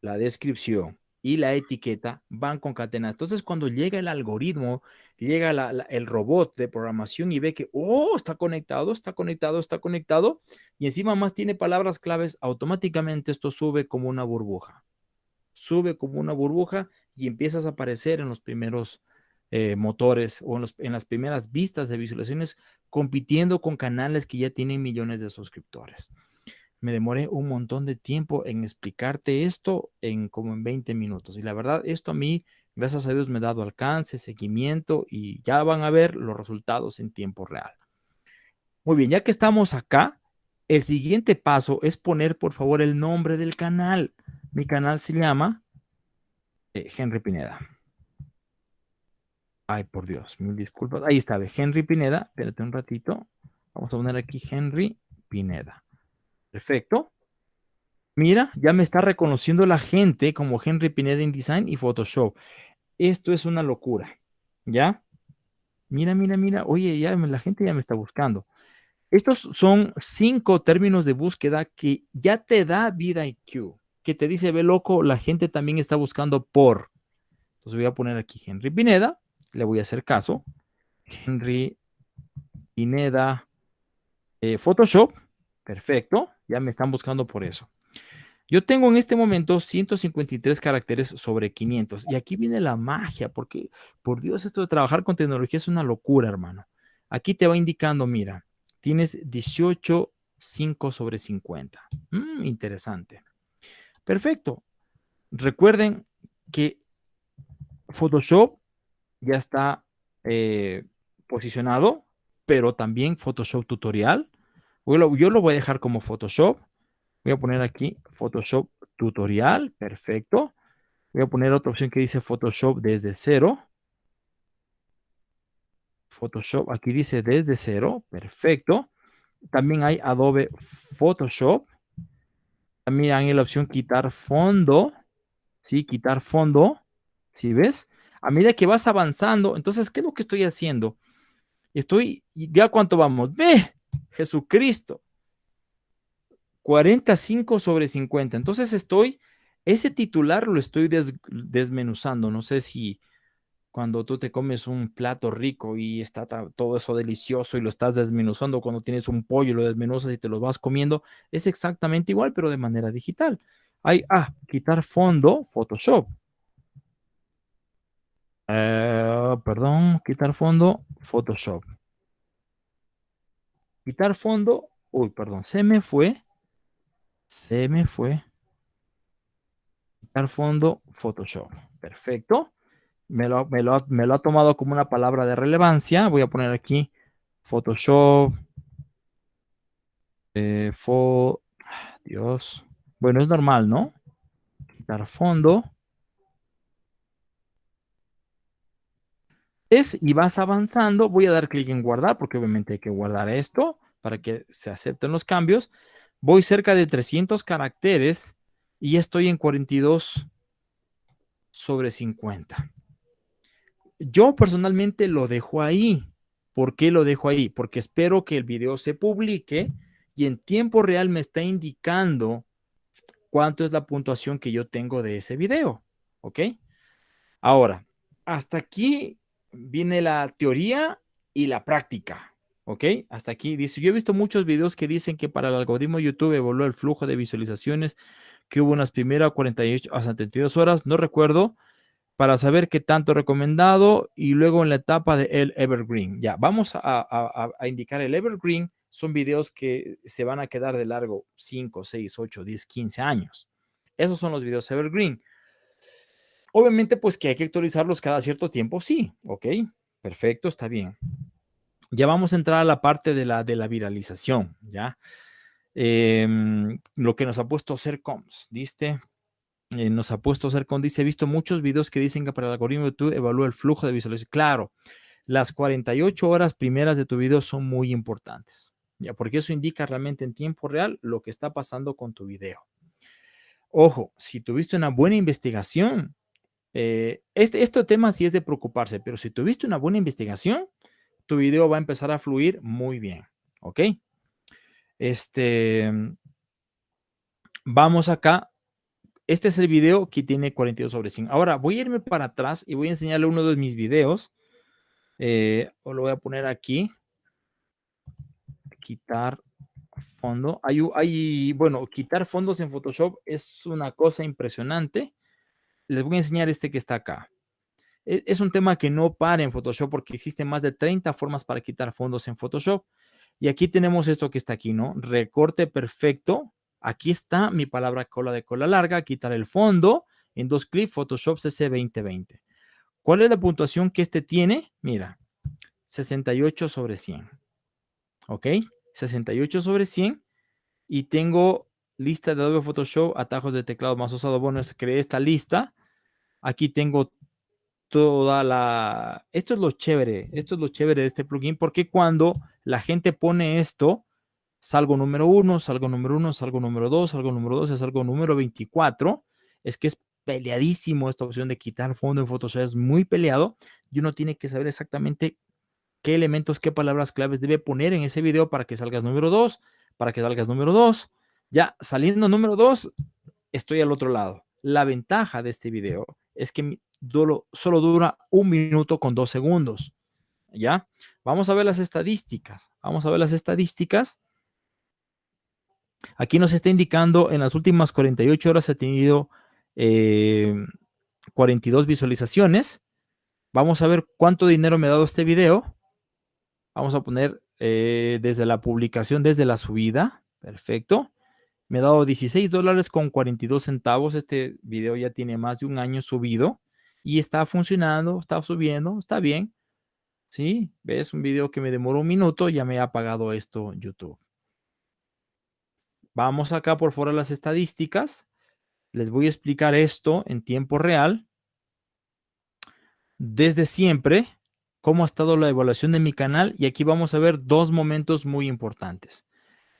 la descripción y la etiqueta van concatenadas. Entonces, cuando llega el algoritmo, llega el robot de programación y ve que, oh, está conectado, está conectado, está conectado, y encima más tiene palabras claves, automáticamente esto sube como una burbuja. Sube como una burbuja y empiezas a aparecer en los primeros eh, motores o en, las primeras vistas de visualizaciones compitiendo con canales que ya tienen millones de suscriptores. Me demoré un montón de tiempo en explicarte esto en como en 20 minutos. Y la verdad, esto a mí, gracias a Dios, me ha dado alcance, seguimiento y ya van a ver los resultados en tiempo real. Muy bien, ya que estamos acá, el siguiente paso es poner, por favor, el nombre del canal. Mi canal se llama eh, Henry Pineda. Ay, por Dios, mil disculpas. Ahí está, Henry Pineda. Espérate un ratito. Vamos a poner aquí Henry Pineda. Perfecto. Mira, ya me está reconociendo la gente como Henry Pineda InDesign y Photoshop. Esto es una locura. ¿Ya? Mira, mira, mira. Oye, ya la gente ya me está buscando. Estos son cinco términos de búsqueda que ya te da vida IQ. Que te dice, ve loco, la gente también está buscando por. Entonces voy a poner aquí Henry Pineda le voy a hacer caso. Henry Pineda eh, Photoshop. Perfecto. Ya me están buscando por eso. Yo tengo en este momento 153 caracteres sobre 500. Y aquí viene la magia, porque por Dios, esto de trabajar con tecnología es una locura, hermano. Aquí te va indicando, mira, tienes 18, 5 sobre 50. Mm, interesante. Perfecto. Recuerden que Photoshop ya está eh, posicionado, pero también Photoshop tutorial. Yo lo, yo lo voy a dejar como Photoshop. Voy a poner aquí Photoshop tutorial. Perfecto. Voy a poner otra opción que dice Photoshop desde cero. Photoshop, aquí dice desde cero. Perfecto. También hay Adobe Photoshop. También hay la opción quitar fondo. Sí, quitar fondo. ¿Sí ves? a medida que vas avanzando, entonces, ¿qué es lo que estoy haciendo? Estoy, ya cuánto vamos, ve, Jesucristo, 45 sobre 50. Entonces estoy, ese titular lo estoy desmenuzando. No sé si cuando tú te comes un plato rico y está todo eso delicioso y lo estás desmenuzando, cuando tienes un pollo y lo desmenuzas y te lo vas comiendo, es exactamente igual, pero de manera digital. Hay, ah, quitar fondo, Photoshop. Eh, perdón, quitar fondo, Photoshop. Quitar fondo, uy, perdón, se me fue, se me fue. Quitar fondo, Photoshop. Perfecto. Me lo, me lo, ha tomado como una palabra de relevancia. Voy a poner aquí Photoshop. Eh, Dios. Bueno, es normal, ¿no? Quitar fondo. y vas avanzando. Voy a dar clic en guardar porque obviamente hay que guardar esto para que se acepten los cambios. Voy cerca de 300 caracteres y estoy en 42 sobre 50. Yo personalmente lo dejo ahí. ¿Por qué lo dejo ahí? Porque espero que el video se publique y en tiempo real me está indicando cuánto es la puntuación que yo tengo de ese video. ¿Ok? Ahora, hasta aquí viene la teoría y la práctica. ¿Ok? Hasta aquí dice, yo he visto muchos videos que dicen que para el algoritmo YouTube evaluó el flujo de visualizaciones que hubo unas primeras 48 a 72 horas, no recuerdo, para saber qué tanto recomendado y luego en la etapa de el evergreen. Ya, vamos a, indicar el evergreen. Son videos que se van a quedar de largo 5, 6, 8, 10, 15 años. Esos son los videos evergreen. Obviamente, pues que hay que actualizarlos cada cierto tiempo, sí, ok, perfecto, está bien. Ya vamos a entrar a la parte de la, de la viralización, ¿ya? Em, lo que nos ha puesto Sercoms, ¿viste? Eh, nos ha puesto Sercom, dice, he visto muchos videos que dicen que para el algoritmo de YouTube evalúa el flujo de visualización. Claro, las 48 horas primeras de tu video son muy importantes, ¿ya? Porque eso indica realmente en tiempo real lo que está pasando con tu video. Ojo, si tuviste una buena investigación, eh, este, este tema sí es de preocuparse, pero si tuviste una buena investigación, tu video va a empezar a fluir muy bien, ¿ok? Este, vamos acá. Este es el video que tiene 42 sobre 100. Ahora voy a irme para atrás y voy a enseñarle uno de mis videos. Eh, o lo voy a poner aquí. Quitar fondo. Hay, hay, bueno, quitar fondos en Photoshop es una cosa impresionante. Les voy a enseñar este que está acá. E, es un tema que no para en Photoshop porque existen más de 30 formas para quitar fondos en Photoshop. Y aquí tenemos esto que está aquí, ¿no? Recorte perfecto. Aquí está mi palabra cola de cola larga, quitar el fondo en dos clics, Photoshop CC 2020. ¿Cuál es la puntuación que este tiene? Mira, 68 sobre 100. ¿Ok? 68 sobre 100. Y tengo lista de Adobe Photoshop, atajos de teclado más usado. Bueno, creé esta lista. Aquí tengo toda la... Esto es lo chévere, esto es lo chévere de este plugin, porque cuando la gente pone esto, salgo número uno, salgo número uno, salgo número dos, salgo número dos, salgo número 24, es que es peleadísimo esta opción de quitar fondo en Photoshop, es muy peleado y uno tiene que saber exactamente qué elementos, qué palabras claves debe poner en ese video para que salgas número dos, para que salgas número dos. Ya saliendo número dos, estoy al otro lado. La ventaja de este video es que solo dura un minuto con dos segundos. ¿Ya? Vamos a ver las estadísticas. Vamos a ver las estadísticas. Aquí nos está indicando en las últimas 48 horas ha tenido 42 eh, visualizaciones. Vamos a ver cuánto dinero me ha dado este video. Vamos a poner eh, desde la publicación, desde la subida. Perfecto. Me ha dado 16 dólares con 42 centavos. Este video ya tiene más de un año subido y está funcionando, está subiendo, está bien. ¿Sí? ¿Ves? Un video que me demoró un minuto, ya me ha pagado esto YouTube. Vamos acá por fuera las estadísticas. Les voy a explicar esto en tiempo real. Desde siempre, cómo ha estado la evaluación de mi canal. Y aquí vamos a ver dos momentos muy importantes.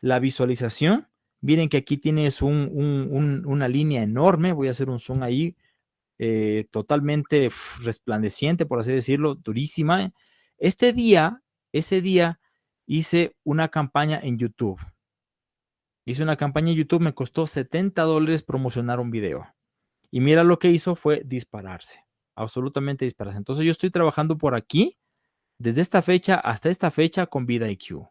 La visualización. Miren que aquí tienes una línea enorme. Voy a hacer un zoom ahí eh, totalmente resplandeciente, por así decirlo, durísima. Este día, ese día, hice una campaña en YouTube. Hice una campaña en YouTube, me costó 70 dólares promocionar un video. Y mira lo que hizo fue dispararse, absolutamente dispararse. Entonces yo estoy trabajando por aquí, desde esta fecha hasta esta fecha con VidaIQ.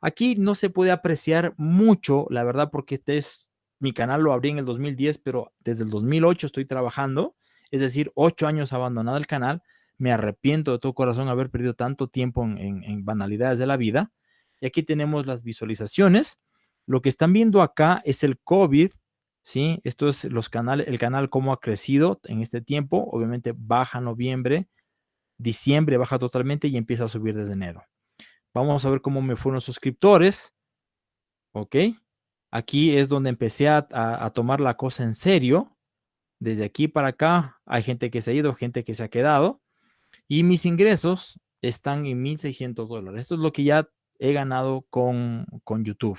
Aquí no se puede apreciar mucho, la verdad, porque este es mi canal lo abrí en el 2010, pero desde el 2008 estoy trabajando, es decir, ocho años abandonado el canal. Me arrepiento de todo corazón haber perdido tanto tiempo en, banalidades de la vida. Y aquí tenemos las visualizaciones. Lo que están viendo acá es el COVID, ¿sí? Esto es los canales, el canal cómo ha crecido en este tiempo. Obviamente baja noviembre, diciembre baja totalmente y empieza a subir desde enero. Vamos a ver cómo me fueron suscriptores. ¿Ok? Aquí es donde empecé a, tomar la cosa en serio. Desde aquí para acá hay gente que se ha ido, gente que se ha quedado. Y mis ingresos están en 1.600 dólares. Esto es lo que ya he ganado con, con YouTube.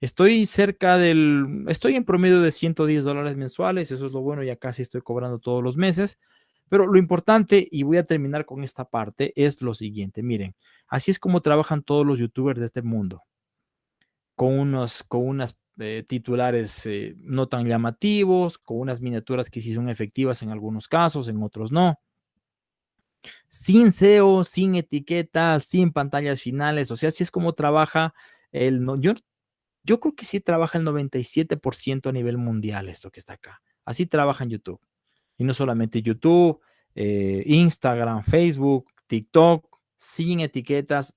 Estoy cerca del, estoy en promedio de 110 dólares mensuales, eso es lo bueno, ya casi estoy cobrando todos los meses, Pero lo importante, y voy a terminar con esta parte, es lo siguiente. Miren, así es como trabajan todos los youtubers de este mundo. Con, unos, con unas eh, titulares eh, no tan llamativos, con unas miniaturas que sí son efectivas en algunos casos, en otros no. Sin SEO, sin etiquetas, sin pantallas finales. O sea, así es como trabaja el... yo creo que sí trabaja el 97% a nivel mundial esto que está acá. Así trabaja en YouTube. Y no solamente YouTube, eh, Instagram, Facebook, TikTok, sin etiquetas,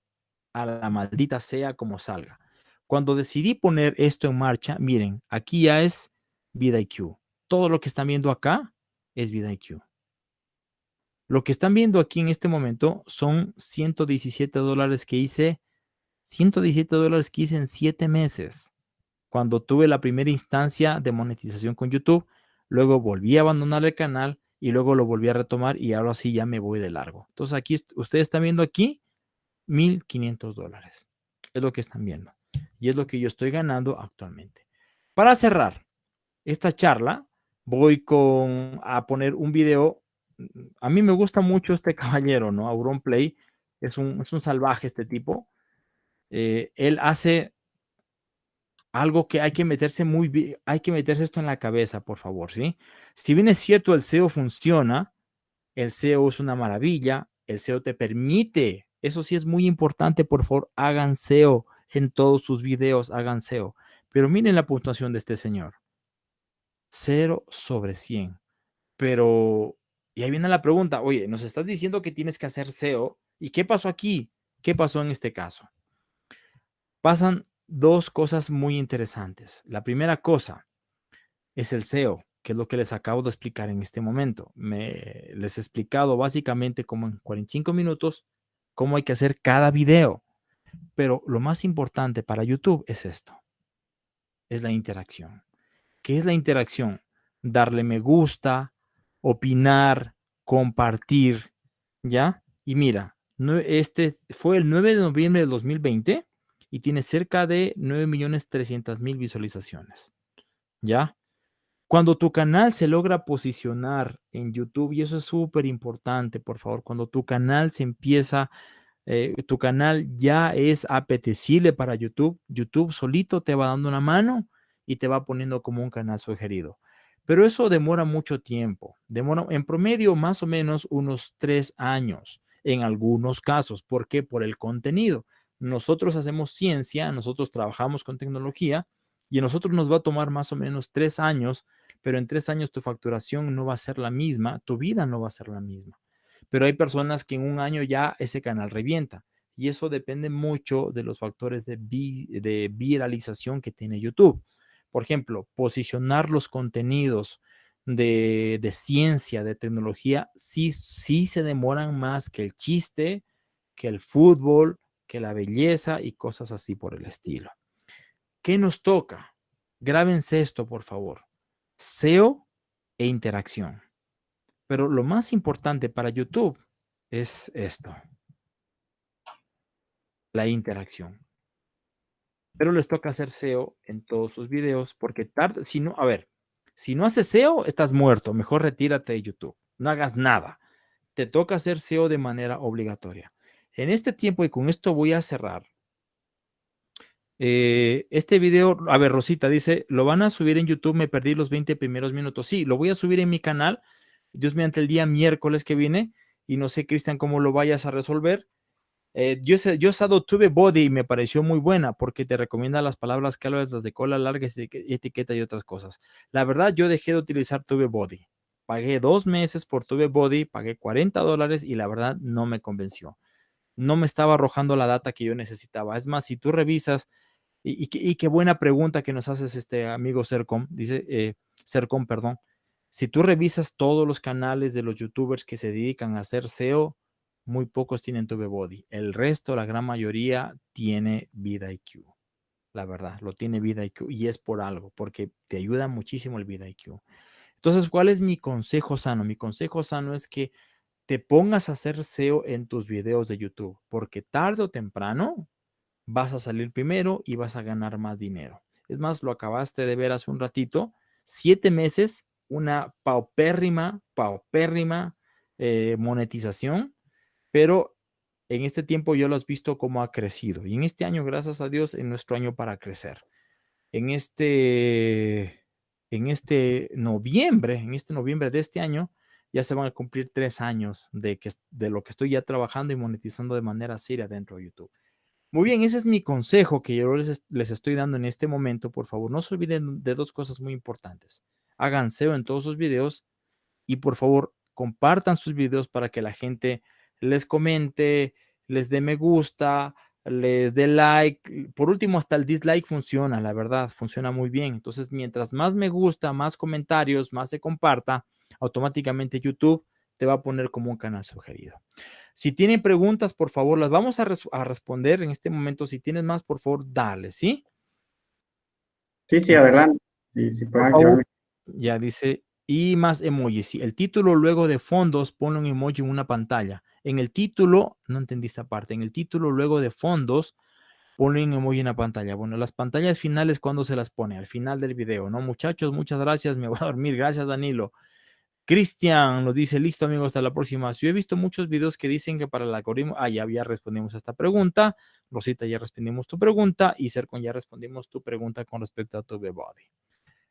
a la maldita sea como salga. Cuando decidí poner esto en marcha, miren, aquí ya es VidIQ. Todo lo que están viendo acá es VidIQ. Lo que están viendo aquí en este momento son 117 dólares que hice, 117 dólares que hice en 7 meses. Cuando tuve la primera instancia de monetización con YouTube, luego volví a abandonar el canal y luego lo volví a retomar y ahora sí ya me voy de largo. Entonces aquí, ustedes están viendo aquí 1.500 dólares. Es lo que están viendo. Y es lo que yo estoy ganando actualmente. Para cerrar esta charla, voy con, a poner un video. A mí me gusta mucho este caballero, ¿no? Auron Play. Es un, es un salvaje este tipo. Eh, él hace algo que hay que meterse muy bien, hay que meterse esto en la cabeza, por favor, ¿sí? Si bien es cierto, el SEO funciona, el SEO es una maravilla, el SEO te permite, eso sí es muy importante, por favor, hagan SEO en todos sus videos, hagan SEO. Pero miren la puntuación de este señor. 0 sobre 100. Pero, y ahí viene la pregunta, oye, nos estás diciendo que tienes que hacer SEO, ¿y qué pasó aquí? ¿Qué pasó en este caso? Pasan dos cosas muy interesantes. La primera cosa es el SEO, que es lo que les acabo de explicar en este momento. Me, les he explicado básicamente como en 45 minutos cómo hay que hacer cada video. Pero lo más importante para YouTube es esto. Es la interacción. ¿Qué es la interacción? Darle me gusta, opinar, compartir, ¿ya? Y mira, este fue el 9 de noviembre de 2020 y tiene cerca de 9.300.000 visualizaciones. ¿Ya? Cuando tu canal se logra posicionar en YouTube, y eso es súper importante, por favor, cuando tu canal se empieza, eh, tu canal ya es apetecible para YouTube, YouTube solito te va dando una mano y te va poniendo como un canal sugerido. Pero eso demora mucho tiempo, demora en promedio más o menos unos tres años en algunos casos. ¿Por qué? Por el contenido nosotros hacemos ciencia, nosotros trabajamos con tecnología y a nosotros nos va a tomar más o menos tres años, pero en tres años tu facturación no va a ser la misma, tu vida no va a ser la misma. Pero hay personas que en un año ya ese canal revienta y eso depende mucho de los factores de, de viralización que tiene YouTube. Por ejemplo, posicionar los contenidos de, de, ciencia, de tecnología, sí, sí se demoran más que el chiste, que el fútbol, que la belleza y cosas así por el estilo. ¿Qué nos toca? Grábense esto, por favor. SEO e interacción. Pero lo más importante para YouTube es esto. La interacción. Pero les toca hacer SEO en todos sus videos porque tarde, si no, a ver, si no haces SEO, estás muerto. Mejor retírate de YouTube. No hagas nada. Te toca hacer SEO de manera obligatoria. En este tiempo, y con esto voy a cerrar, eh, este video, a ver, Rosita dice, lo van a subir en YouTube, me perdí los 20 primeros minutos. Sí, lo voy a subir en mi canal, Dios mediante el día miércoles que viene, y no sé, Cristian, cómo lo vayas a resolver. Eh, yo, yo usado Tube Body y me pareció muy buena porque te recomienda las palabras hablas, las de cola larga, etiqueta y otras cosas. La verdad, yo dejé de utilizar Tube Body. Pagué dos meses por Tube Body, pagué 40 dólares y la verdad no me convenció no me estaba arrojando la data que yo necesitaba. Es más, si tú revisas, y, qué buena pregunta que nos haces este amigo Sercom, dice eh, perdón. Si tú revisas todos los canales de los youtubers que se dedican a hacer SEO, muy pocos tienen body. El resto, la gran mayoría, tiene Vida IQ. La verdad, lo tiene Vida IQ y es por algo, porque te ayuda muchísimo el Vida IQ. Entonces, ¿cuál es mi consejo sano? Mi consejo sano es que te pongas a hacer SEO en tus videos de YouTube, porque tarde o temprano vas a salir primero y vas a ganar más dinero. Es más, lo acabaste de ver hace un ratito, siete meses, una paupérrima, paupérrima eh, monetización, pero en este tiempo yo lo has visto cómo ha crecido. Y en este año, gracias a Dios, en nuestro año para crecer. En este, en este noviembre, en este noviembre de este año, ya se van a cumplir tres años de, que, de lo que estoy ya trabajando y monetizando de manera seria dentro de YouTube. Muy bien, ese es mi consejo que yo les, les estoy dando en este momento. Por favor, no se olviden de dos cosas muy importantes. Hagan SEO en todos sus videos y por favor compartan sus videos para que la gente les comente, les dé me gusta, les dé like. Por último, hasta el dislike funciona, la verdad, funciona muy bien. Entonces, mientras más me gusta, más comentarios, más se comparta, automáticamente YouTube te va a poner como un canal sugerido. Si tienen preguntas, por favor, las vamos a, responder en este momento. Si tienes más, por favor, dale, ¿sí? Sí, sí, adelante. Sí, sí, por favor, ya dice, y más emojis. el título luego de fondos, pone un emoji en una pantalla. En el título, no entendí esta parte, en el título luego de fondos, pone un emoji en la pantalla. Bueno, las pantallas finales, ¿cuándo se las pone? Al final del video, ¿no? Muchachos, muchas gracias, me voy a dormir. Gracias, Danilo. Cristian nos dice, listo amigos, hasta la próxima. Yo he visto muchos videos que dicen que para el algoritmo, ah, ya, ya respondimos a esta pregunta. Rosita, ya respondimos tu pregunta. Y Sercon, ya respondimos tu pregunta con respecto a tu body.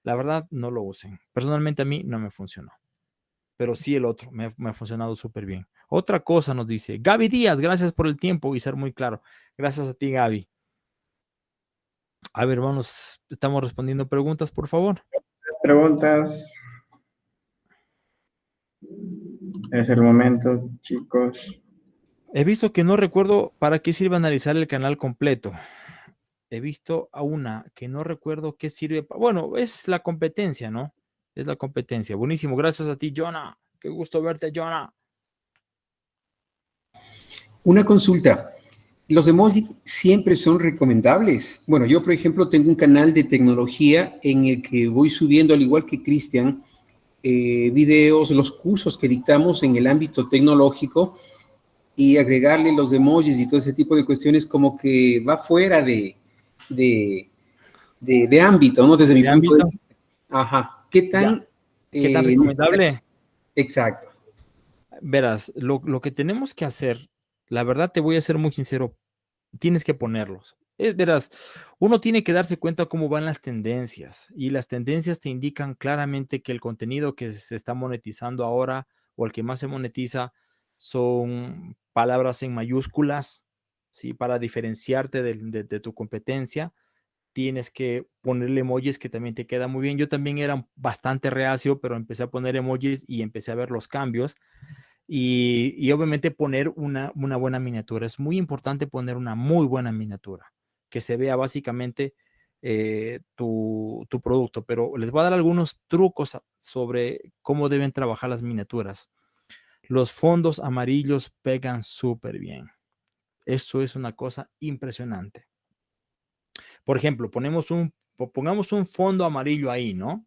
La verdad, no lo usen. Personalmente a mí no me funcionó. Pero sí el otro, me, me ha funcionado súper bien. Otra cosa nos dice, Gaby Díaz, gracias por el tiempo y ser muy claro. Gracias a ti, Gaby. A ver, vamos, estamos respondiendo preguntas, por favor. Preguntas. Es el momento, chicos. He visto que no recuerdo para qué sirve analizar el canal completo. He visto a una que no recuerdo qué sirve. Bueno, es la competencia, ¿no? Es la competencia. Buenísimo. Gracias a ti, Jonah. Qué gusto verte, Jonah. Una consulta. ¿Los emojis siempre son recomendables? Bueno, yo, por ejemplo, tengo un canal de tecnología en el que voy subiendo, al igual que Cristian, eh, videos, los cursos que dictamos en el ámbito tecnológico y agregarle los emojis y todo ese tipo de cuestiones como que va fuera de, de, ámbito, ¿no? Desde mi punto de vista. Ajá. ¿Qué tan... ¿Qué tan eh, recomendable? Exacto. Verás, lo, lo que tenemos que hacer, la verdad te voy a ser muy sincero, tienes que ponerlos. Eh, verás, uno tiene que darse cuenta cómo van las tendencias y las tendencias te indican claramente que el contenido que se está monetizando ahora o el que más se monetiza son palabras en mayúsculas, ¿sí? Para diferenciarte de, tu competencia, tienes que ponerle emojis que también te queda muy bien. Yo también era bastante reacio, pero empecé a poner emojis y empecé a ver los cambios. Y, obviamente poner una, una buena miniatura. Es muy importante poner una muy buena miniatura que se vea básicamente eh, tu, producto, pero les voy a dar algunos trucos sobre cómo deben trabajar las miniaturas. Los fondos amarillos pegan súper bien. Eso es una cosa impresionante. Por ejemplo, ponemos un, pongamos un fondo amarillo ahí, ¿no?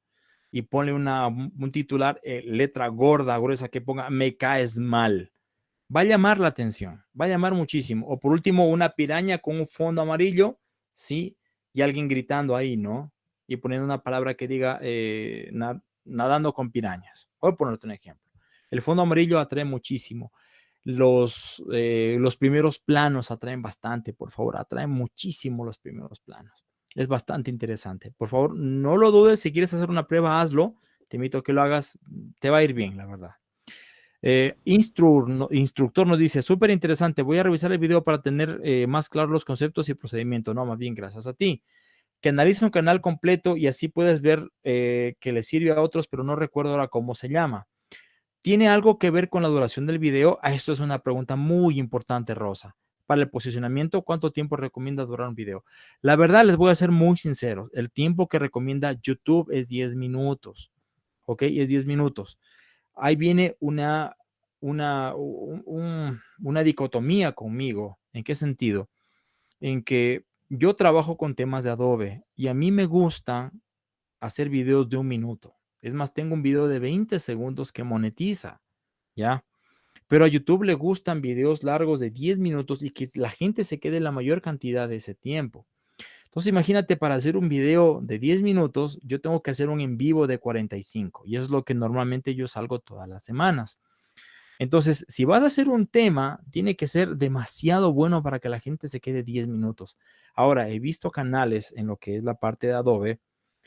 Y pone una, un titular, eh, letra gorda, gruesa, que ponga, me caes mal va a llamar la atención, va a llamar muchísimo. O por último, una piraña con un fondo amarillo, ¿sí? Y alguien gritando ahí, ¿no? Y poniendo una palabra que diga eh, nadando con pirañas. Voy a ponerte un ejemplo. El fondo amarillo atrae muchísimo. Los, eh, los primeros planos atraen bastante, por favor, atraen muchísimo los primeros planos. Es bastante interesante. Por favor, no lo dudes. Si quieres hacer una prueba, hazlo. Te invito a que lo hagas. Te va a ir bien, la verdad. Eh, instructor nos dice, súper interesante, voy a revisar el video para tener eh, más claros los conceptos y procedimiento. No, más bien, gracias a ti. Que analice un canal completo y así puedes ver eh, que le sirve a otros, pero no recuerdo ahora cómo se llama. ¿Tiene algo que ver con la duración del video? Esto es una pregunta muy importante, Rosa. Para el posicionamiento, ¿cuánto tiempo recomienda durar un video? La verdad, les voy a ser muy sincero. El tiempo que recomienda YouTube es 10 minutos. ¿Ok? Es 10 minutos ahí viene una, una, una dicotomía conmigo. ¿En qué sentido? En que yo trabajo con temas de Adobe y a mí me gusta hacer videos de un minuto. Es más, tengo un video de 20 segundos que monetiza, ¿ya? Pero a YouTube le gustan videos largos de 10 minutos y que la gente se quede la mayor cantidad de ese tiempo. Entonces, imagínate, para hacer un video de 10 minutos, yo tengo que hacer un en vivo de 45 y eso es lo que normalmente yo salgo todas las semanas. Entonces, si vas a hacer un tema, tiene que ser demasiado bueno para que la gente se quede 10 minutos. Ahora, he visto canales en lo que es la parte de Adobe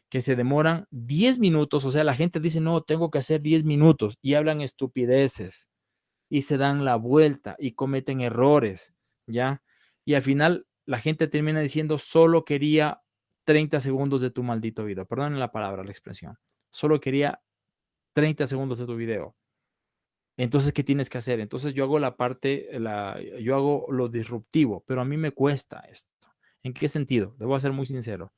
que se demoran 10 minutos, o sea, la gente dice, no, tengo que hacer 10 minutos y hablan estupideces y se dan la vuelta y cometen errores, ¿ya? Y al final la gente termina diciendo, solo quería 30 segundos de tu maldito video. Perdonen la palabra, la expresión. Solo quería 30 segundos de tu video. Entonces, ¿qué tienes que hacer? Entonces yo hago la parte, la, yo hago lo disruptivo, pero a mí me cuesta esto. ¿En qué sentido? A ser muy sincero.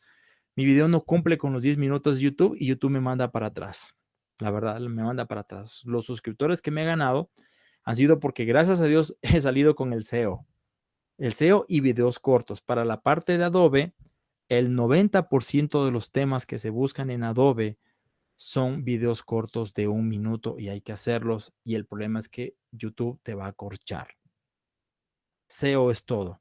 Mi video no cumple con los 10 minutos de YouTube y YouTube me manda para atrás. La verdad, me manda para atrás. Los suscriptores que me he ganado han sido porque gracias a Dios he salido con el SEO. El SEO y videos cortos. Para la parte de Adobe, el 90% de los temas que se buscan en Adobe son videos cortos de un minuto y hay que hacerlos. Y el problema es que YouTube te va a corchar. SEO es todo.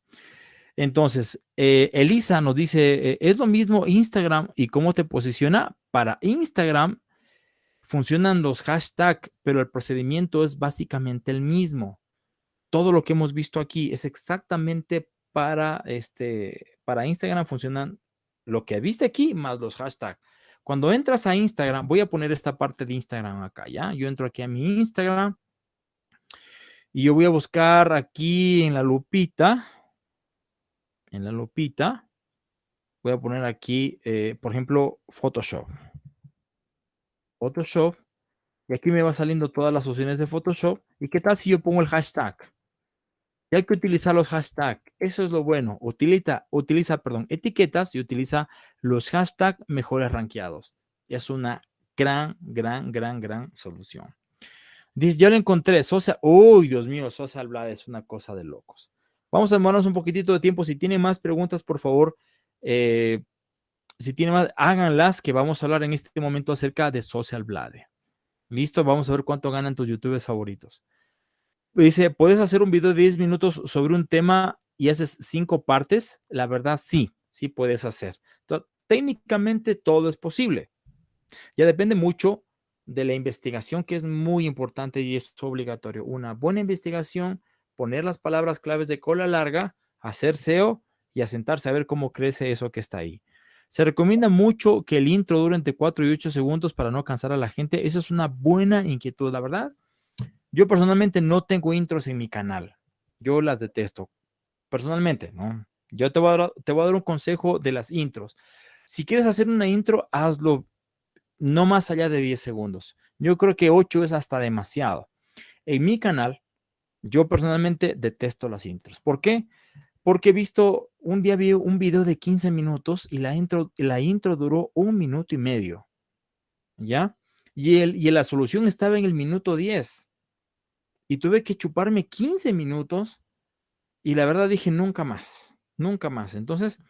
Entonces, eh, Elisa nos dice, eh, es lo mismo Instagram y cómo te posiciona. Para Instagram funcionan los hashtags, pero el procedimiento es básicamente el mismo. Todo lo que hemos visto aquí es exactamente para, este, para Instagram funcionan lo que viste aquí más los hashtags. Cuando entras a Instagram, voy a poner esta parte de Instagram acá, ¿ya? Yo entro aquí a mi Instagram y yo voy a buscar aquí en la lupita, en la lupita, voy a poner aquí, eh, por ejemplo, Photoshop. Photoshop. Y aquí me va saliendo todas las opciones de Photoshop. ¿Y qué tal si yo pongo el hashtag? Hay que utilizar los hashtags. Eso es lo bueno. Utiliza, utiliza, perdón, etiquetas y utiliza los hashtags mejores rankeados. Es una gran, gran, gran, gran solución. Dice, yo lo encontré. Sosa, uy, Dios mío, Sosa Blade es una cosa de locos. Vamos a demorarnos un poquitito de tiempo. Si tiene más preguntas, por favor, eh, si tiene más, háganlas, que vamos a hablar en este momento acerca de Social Blade. Listo, vamos a ver cuánto ganan tus youtubers favoritos. Dice, ¿puedes hacer un video de 10 minutos sobre un tema y haces cinco partes? La verdad, sí, sí puedes hacer. técnicamente todo es posible. Ya depende mucho de la investigación, que es muy importante y es obligatorio. Una buena investigación, poner las palabras claves de cola larga, hacer SEO y asentarse a ver cómo crece eso que está ahí. Se recomienda mucho que el intro dure entre 4 y 8 segundos para no cansar a la gente. Esa es una buena inquietud, la verdad. Yo personalmente no tengo intros en mi canal. Yo las detesto. Personalmente, ¿no? Yo te voy, a dar, te voy a dar un consejo de las intros. Si quieres hacer una intro, hazlo no más allá de 10 segundos. Yo creo que 8 es hasta demasiado. En mi canal, yo personalmente detesto las intros. ¿Por qué? Porque he visto, un día vi un video de 15 minutos y la intro, la intro duró un minuto y medio. ¿Ya? Y, el, y la solución estaba en el minuto 10 y tuve que chuparme 15 minutos y la verdad dije nunca más, nunca más. Entonces,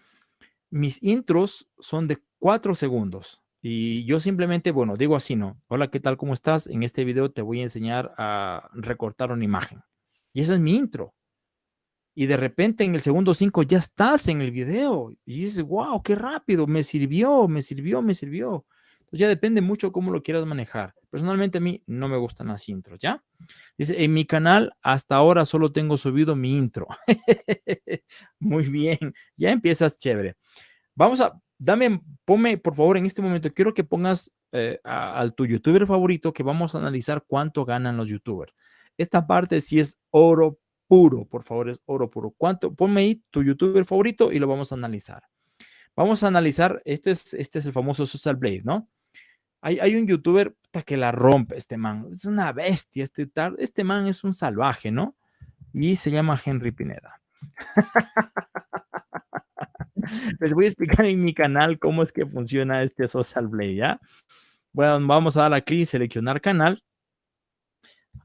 mis intros son de 4 segundos y yo simplemente, bueno, digo así, ¿no? Hola, ¿qué tal? ¿Cómo estás? En este video te voy a enseñar a recortar una imagen. Y esa es mi intro. Y de repente en el segundo 5 ya estás en el video y dices, wow, qué rápido, me sirvió, me sirvió, me sirvió ya depende mucho cómo lo quieras manejar. Personalmente a mí no me gustan las intros, ¿ya? Dice, en mi canal hasta ahora solo tengo subido mi intro. Muy bien, ya empiezas chévere. Vamos a, dame, ponme por favor en este momento, quiero que pongas eh, al tu youtuber favorito que vamos a analizar cuánto ganan los youtubers. Esta parte sí es oro puro, por favor, es oro puro. ¿Cuánto? Ponme ahí tu youtuber favorito y lo vamos a analizar. Vamos a analizar, este es, este es el famoso Social Blade, ¿no? Hay, un youtuber que la rompe este man. Es una bestia. Este, este man es un salvaje, ¿no? Y se llama Henry Pineda. Les voy a explicar en mi canal cómo es que funciona este Social Blade, ¿ya? Bueno, vamos a dar aquí seleccionar canal.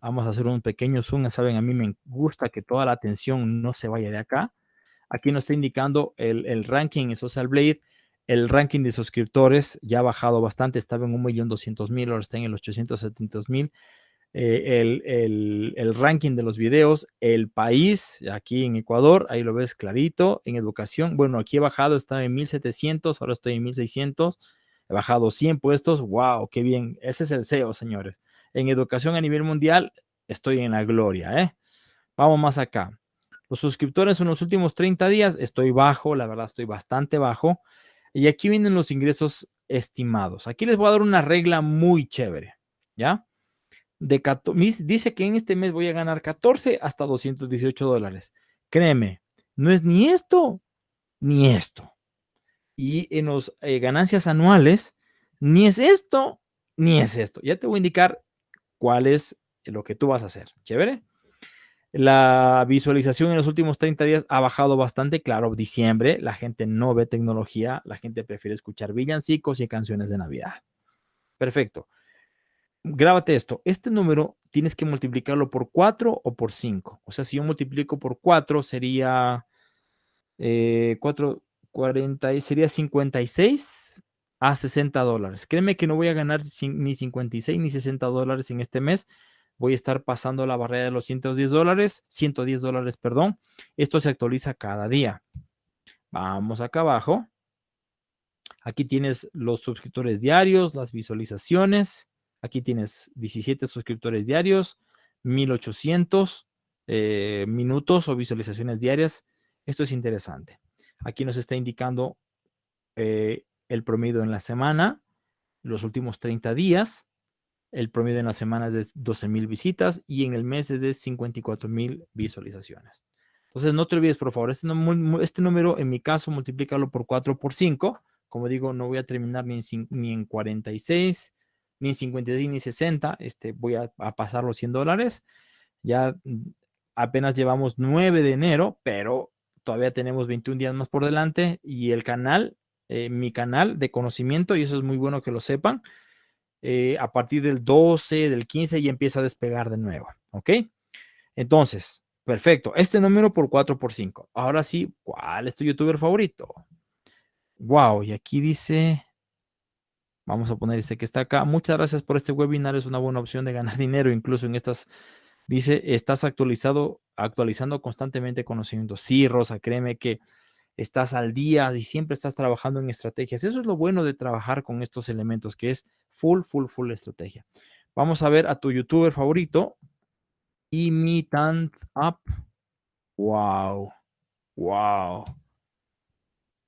Vamos a hacer un pequeño zoom. Saben, a mí me gusta que toda la atención no se vaya de acá. Aquí nos está indicando el, ranking en Social Blade. El ranking de suscriptores ya ha bajado bastante, estaba en 1.200.000, ahora está en el 870.000. Eh, el, el, ranking de los videos, el país, aquí en Ecuador, ahí lo ves clarito, en educación, bueno, aquí he bajado, estaba en 1700, ahora estoy en 1600, he bajado 100 puestos, wow, qué bien, ese es el SEO, señores. En educación a nivel mundial, estoy en la gloria, ¿eh? Vamos más acá. Los suscriptores en los últimos 30 días, estoy bajo, la verdad estoy bastante bajo. Y aquí vienen los ingresos estimados. Aquí les voy a dar una regla muy chévere, ¿ya? De dice que en este mes voy a ganar 14 hasta 218 dólares. Créeme, no es ni esto ni esto. Y en las eh, ganancias anuales, ni es esto ni es esto. Ya te voy a indicar cuál es lo que tú vas a hacer. ¿Chévere? La visualización en los últimos 30 días ha bajado bastante. Claro, diciembre, la gente no ve tecnología, la gente prefiere escuchar villancicos y canciones de Navidad. Perfecto. Grábate esto. Este número tienes que multiplicarlo por 4 o por 5. O sea, si yo multiplico por 4 sería 4, eh, 40, sería 56 a 60 dólares. Créeme que no voy a ganar ni 56 ni 60 dólares en este mes voy a estar pasando la barrera de los 110 dólares, 110 dólares, perdón. Esto se actualiza cada día. Vamos acá abajo. Aquí tienes los suscriptores diarios, las visualizaciones. Aquí tienes 17 suscriptores diarios, 1800 eh, minutos o visualizaciones diarias. Esto es interesante. Aquí nos está indicando eh, el promedio en la semana, los últimos 30 días. El promedio en la semana es de 12 mil visitas y en el mes es de 54 mil visualizaciones. Entonces, no te olvides, por favor, este, este, número, en mi caso, multiplícalo por 4 por 5. Como digo, no voy a terminar ni en, ni en 46, ni en 56, ni 60. Este, voy a, pasar los 100 dólares. Ya mm, apenas llevamos 9 de enero, pero todavía tenemos 21 días más por delante. Y el canal, eh, mi canal de conocimiento, y eso es muy bueno que lo sepan, eh, a partir del 12, del 15 ya empieza a despegar de nuevo, ¿ok? Entonces, perfecto. Este número por 4 por 5. Ahora sí, ¿cuál es tu youtuber favorito? Wow, y aquí dice, vamos a poner este que está acá. Muchas gracias por este webinar, es una buena opción de ganar dinero, incluso en estas, dice, estás actualizado, actualizando constantemente conocimientos. Sí, Rosa, créeme que estás al día y siempre estás trabajando en estrategias. Eso es lo bueno de trabajar con estos elementos, que es full, full, full estrategia. Vamos a ver a tu youtuber favorito. Imitant Up. Wow. Wow.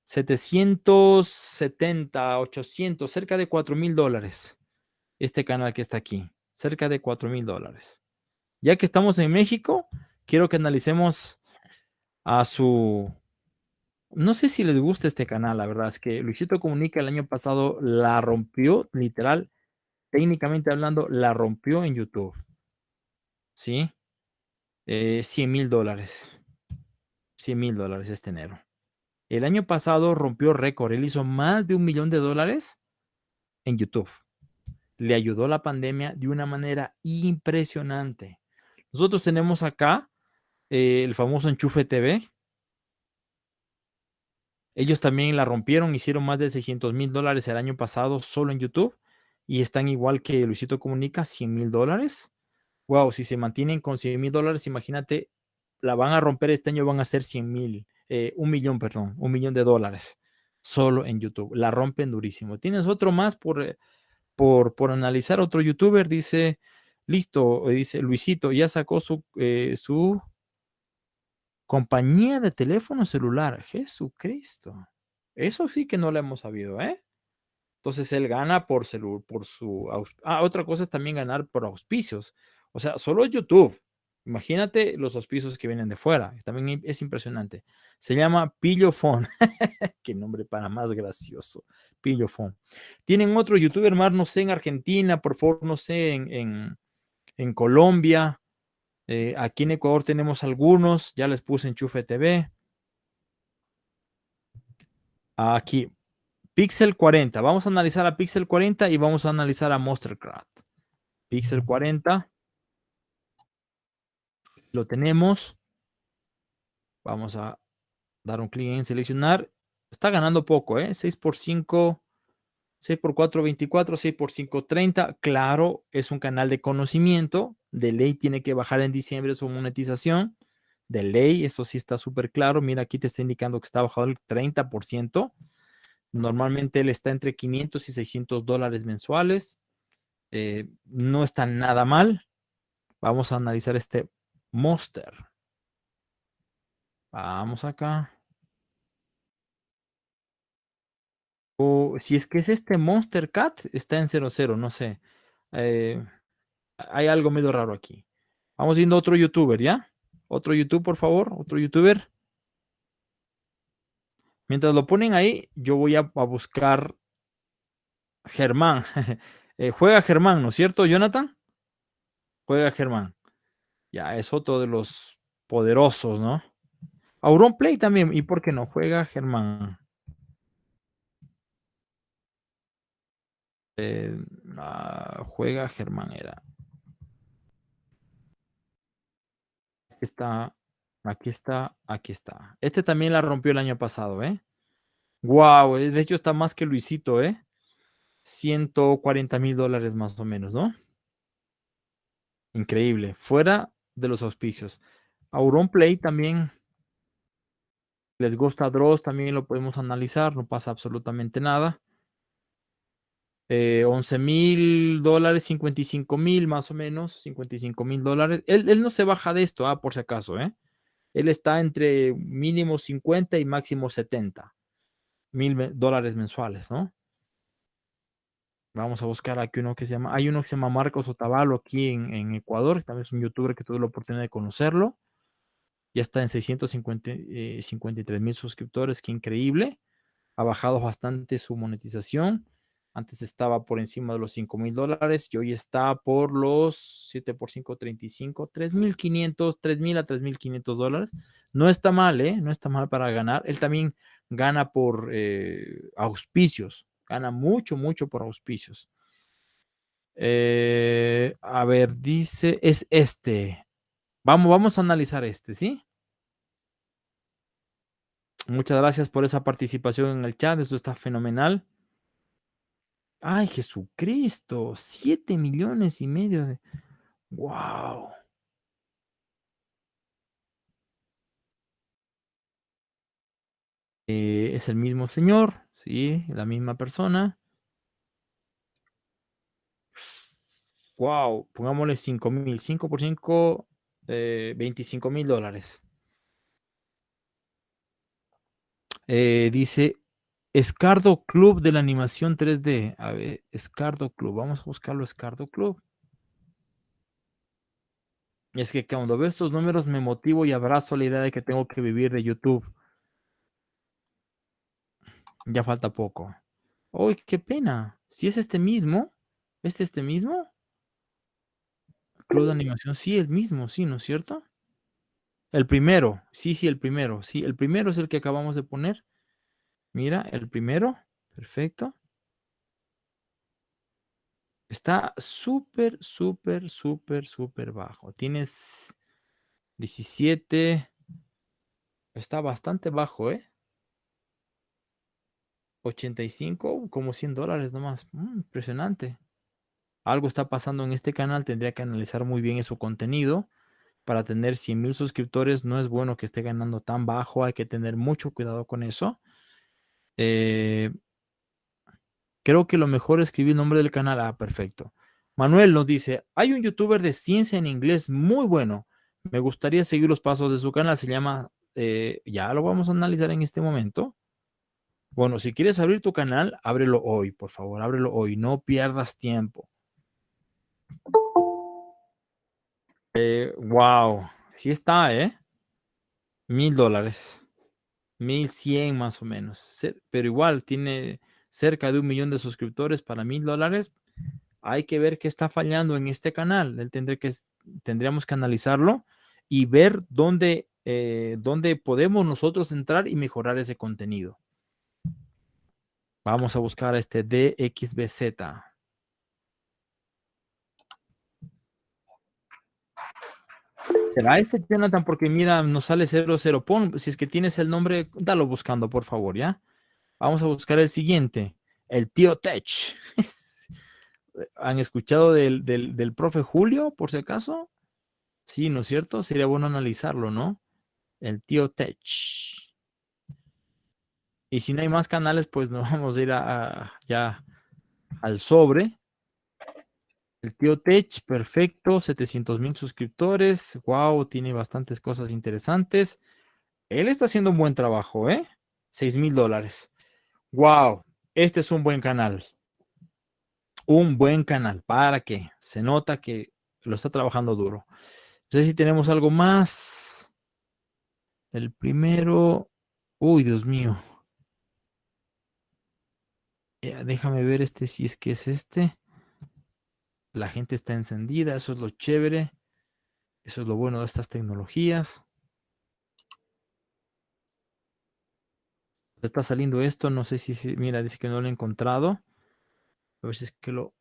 770, 800, cerca de 4 mil dólares. Este canal que está aquí. Cerca de 4 mil dólares. Ya que estamos en México, quiero que analicemos a su no sé si les gusta este canal, la verdad es que Luisito Comunica el año pasado la rompió, literal, técnicamente hablando, la rompió en YouTube. ¿Sí? 100 eh, mil dólares. 100 mil dólares este enero. El año pasado rompió récord. Él hizo más de un millón de dólares en YouTube. Le ayudó la pandemia de una manera impresionante. Nosotros tenemos acá eh, el famoso Enchufe TV, ellos también la rompieron, hicieron más de 600 mil dólares el año pasado solo en YouTube y están igual que Luisito Comunica, 100 mil dólares. Wow, si se mantienen con 100 mil dólares, imagínate, la van a romper este año, van a ser 100 mil, eh, un millón, perdón, un millón de dólares solo en YouTube. La rompen durísimo. Tienes otro más por, eh, por, por analizar, otro youtuber dice, listo, dice Luisito, ya sacó su, eh, su Compañía de teléfono celular, Jesucristo. Eso sí que no lo hemos sabido, ¿eh? Entonces él gana por, por su... Ah, otra cosa es también ganar por auspicios. O sea, solo YouTube. Imagínate los auspicios que vienen de fuera. También es impresionante. Se llama Pillofón. Qué nombre para más gracioso. Pillofón. Tienen otro youtuber más, no sé, en Argentina, por favor, no sé, en, en Colombia. Eh, aquí en Ecuador tenemos algunos, ya les puse Enchufe TV. Aquí, Pixel 40. Vamos a analizar a Pixel 40 y vamos a analizar a Monstercraft. Pixel 40. Lo tenemos. Vamos a dar un clic en seleccionar. Está ganando poco, ¿eh? 6 por 5 6 por 4, 24, 6 por 5, 30. Claro, es un canal de conocimiento. De ley tiene que bajar en diciembre su monetización. De ley, eso sí está súper claro. Mira, aquí te está indicando que está bajado el 30%. Normalmente él está entre 500 y 600 dólares mensuales. Eh, no está nada mal. Vamos a analizar este Monster. Vamos acá. Si es que es este Monster Cat, está en 00, no sé. Eh, hay algo medio raro aquí. Vamos viendo otro youtuber, ¿ya? Otro YouTube, por favor. Otro youtuber. Mientras lo ponen ahí, yo voy a, buscar Germán. Eh, juega Germán, ¿no es cierto, Jonathan? Juega Germán. Ya, es otro de los poderosos, ¿no? Auron Play también. ¿Y por qué no? Juega Germán. Eh, ah, juega Germán era. Aquí está, aquí está, aquí está. Este también la rompió el año pasado, ¿eh? Wow, de hecho está más que Luisito, ¿eh? 140 mil dólares más o menos, ¿no? Increíble. Fuera de los auspicios. Auron Play también. Les gusta Dross, también lo podemos analizar, no pasa absolutamente nada. 11 eh, mil dólares, 55 mil más o menos, 55 mil dólares. Él, no se baja de esto, ah, por si acaso, ¿eh? Él está entre mínimo 50 y máximo 70 mil dólares mensuales, ¿no? Vamos a buscar aquí uno que se llama, hay uno que se llama Marcos Otavalo aquí en, Ecuador, también es un youtuber que tuve la oportunidad de conocerlo. Ya está en 653 eh, mil suscriptores, qué increíble. Ha bajado bastante su monetización. Antes estaba por encima de los 5 mil dólares y hoy está por los 7 por 5, 35, 3.500, 3.000 a 3.500 dólares. No está mal, ¿eh? No está mal para ganar. Él también gana por eh, auspicios. Gana mucho, mucho por auspicios. Eh, a ver, dice, es este. Vamos, vamos a analizar este, ¿sí? Muchas gracias por esa participación en el chat. Esto está fenomenal. Ay, Jesucristo, siete millones y medio de... ¡Wow! Eh, es el mismo señor, sí, la misma persona. Wow, pongámosle 5 mil, 5 por 5, 25 mil dólares. Eh, dice Escardo Club de la animación 3D. A ver, Escardo Club. Vamos a buscarlo, Escardo Club. Es que cuando veo estos números me motivo y abrazo la idea de que tengo que vivir de YouTube. Ya falta poco. ¡Uy, qué pena! Si es este mismo, ¿este este mismo? Club de animación, sí, el mismo, sí, ¿no es cierto? El primero, sí, sí, el primero, sí, el primero es el que acabamos de poner. Mira, el primero. Perfecto. Está súper, súper, súper, súper bajo. Tienes 17. Está bastante bajo, ¿eh? 85, como 100 dólares nomás. Mm, impresionante. Algo está pasando en este canal. Tendría que analizar muy bien su contenido. Para tener 100 mil suscriptores no es bueno que esté ganando tan bajo. Hay que tener mucho cuidado con eso. Eh, creo que lo mejor es escribir el nombre del canal. Ah, perfecto. Manuel nos dice, hay un youtuber de ciencia en inglés muy bueno. Me gustaría seguir los pasos de su canal. Se llama, eh, ya lo vamos a analizar en este momento. Bueno, si quieres abrir tu canal, ábrelo hoy, por favor, ábrelo hoy. No pierdas tiempo. Eh, wow, sí está, ¿eh? Mil dólares. 1100 más o menos. Pero igual tiene cerca de un millón de suscriptores para mil dólares. Hay que ver qué está fallando en este canal. Él tendré que, tendríamos que analizarlo y ver dónde, eh, dónde podemos nosotros entrar y mejorar ese contenido. Vamos a buscar este DXBZ. ¿Será este, Jonathan? Porque mira, nos sale 00. Pon, si es que tienes el nombre, dalo buscando, por favor, ¿ya? Vamos a buscar el siguiente. El tío Tech. ¿Han escuchado del, del, profe Julio, por si acaso? Sí, ¿no es cierto? Sería bueno analizarlo, ¿no? El tío Tech. Y si no hay más canales, pues nos vamos a ir a, ya al sobre. El tío Tech, perfecto, 700 mil suscriptores. Wow, tiene bastantes cosas interesantes. Él está haciendo un buen trabajo, ¿eh? 6 mil dólares. Wow, este es un buen canal. Un buen canal. ¿Para qué? Se nota que lo está trabajando duro. No sé si tenemos algo más. El primero. Uy, Dios mío. déjame ver este, si es que es este. La gente está encendida, eso es lo chévere. Eso es lo bueno de estas tecnologías. Está saliendo esto, no sé si, mira, dice que no lo he encontrado. A ver si es que lo...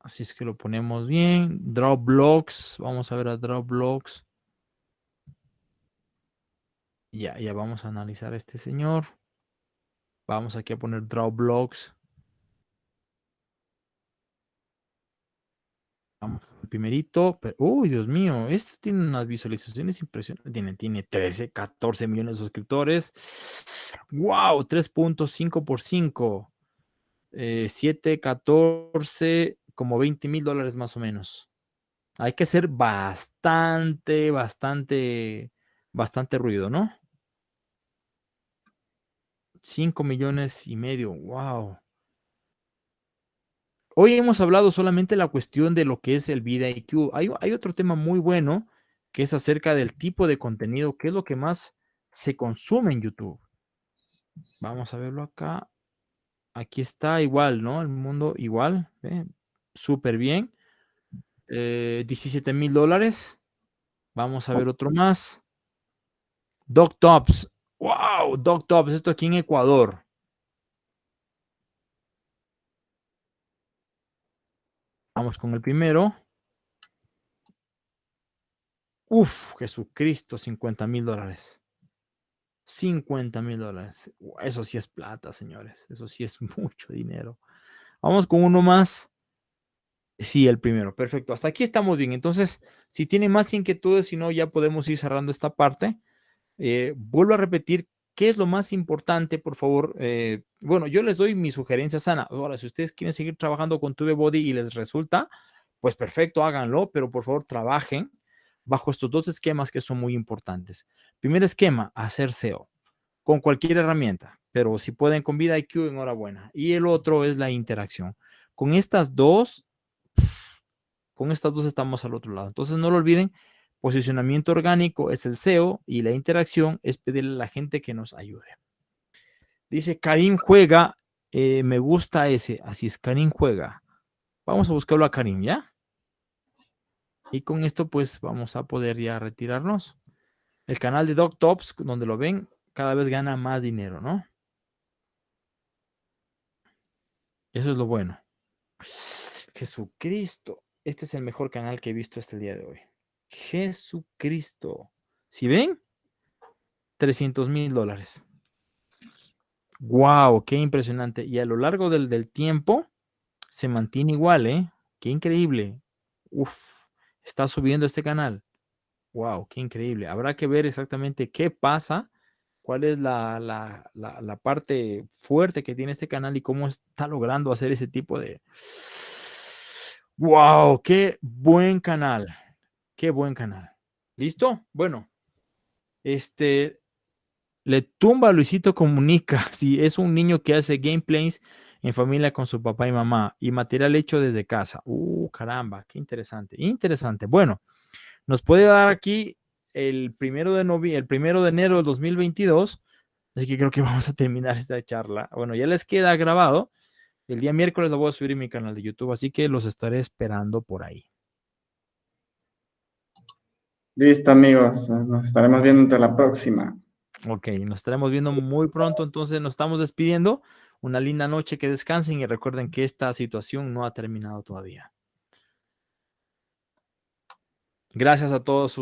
Así es que lo ponemos bien. Dropbox, vamos a ver a Dropbox. Ya, ya vamos a analizar a este señor. Vamos aquí a poner Dropbox. Vamos el primerito. uy, Dios mío, esto tiene unas visualizaciones impresionantes. Tiene, tiene 13, 14 millones de suscriptores. ¡Wow! 3.5 por 5. 7, 14, como 20 mil dólares más o menos. Hay que hacer bastante, bastante, bastante ruido, ¿no? 5 millones y medio. ¡Wow! Hoy hemos hablado solamente la cuestión de lo que es el vida IQ. Hay, otro tema muy bueno que es acerca del tipo de contenido, que es lo que más se consume en YouTube. Vamos a verlo acá. Aquí está igual, ¿no? El mundo igual. Súper bien. 17 eh, mil dólares. Vamos a ver otro más. Doc Tops. ¡Wow! Doc Tops. Esto aquí en Ecuador. Vamos con el primero. Uf, Jesucristo, 50 mil dólares. 50 mil dólares. Eso sí es plata, señores. Eso sí es mucho dinero. Vamos con uno más. Sí, el primero. Perfecto. Hasta aquí estamos bien. Entonces, si tiene más inquietudes, si no, ya podemos ir cerrando esta parte. Eh, vuelvo a repetir ¿Qué es lo más importante, por favor? Eh, bueno, yo les doy mi sugerencia sana. Ahora, si ustedes quieren seguir trabajando con Body y les resulta, pues perfecto, háganlo, pero por favor trabajen bajo estos dos esquemas que son muy importantes. Primer esquema, hacer SEO con cualquier herramienta, pero si pueden con VidaIQ, enhorabuena. Y el otro es la interacción. Con estas dos, con estas dos estamos al otro lado. Entonces no lo olviden, Posicionamiento orgánico es el SEO y la interacción es pedirle a la gente que nos ayude. Dice Karim juega, eh, me gusta ese, así es, Karim juega. Vamos a buscarlo a Karim, ¿ya? Y con esto pues vamos a poder ya retirarnos. El canal de Doc Tops, donde lo ven, cada vez gana más dinero, ¿no? Eso es lo bueno. Jesucristo. Este es el mejor canal que he visto hasta el día de hoy. Jesucristo. ¿Si ven? 300 mil dólares. ¡Wow! ¡Qué impresionante! Y a lo largo del, tiempo se mantiene igual, ¿eh? ¡Qué increíble! Uf, está subiendo este canal. ¡Wow! ¡Qué increíble! Habrá que ver exactamente qué pasa, cuál es la, la parte fuerte que tiene este canal y cómo está logrando hacer ese tipo de... ¡Wow! ¡Qué buen canal! Qué buen canal. ¿Listo? Bueno, este le tumba a Luisito Comunica. Si es un niño que hace gameplays en familia con su papá y mamá y material hecho desde casa. Uh, caramba, qué interesante. Interesante. Bueno, nos puede dar aquí el primero de, novi el primero de enero del 2022. Así que creo que vamos a terminar esta charla. Bueno, ya les queda grabado. El día miércoles lo voy a subir en mi canal de YouTube, así que los estaré esperando por ahí. Listo, amigos. Nos estaremos viendo entre la próxima. Ok, nos estaremos viendo muy pronto. Entonces nos estamos despidiendo. Una linda noche, que descansen y recuerden que esta situación no ha terminado todavía. Gracias a todos.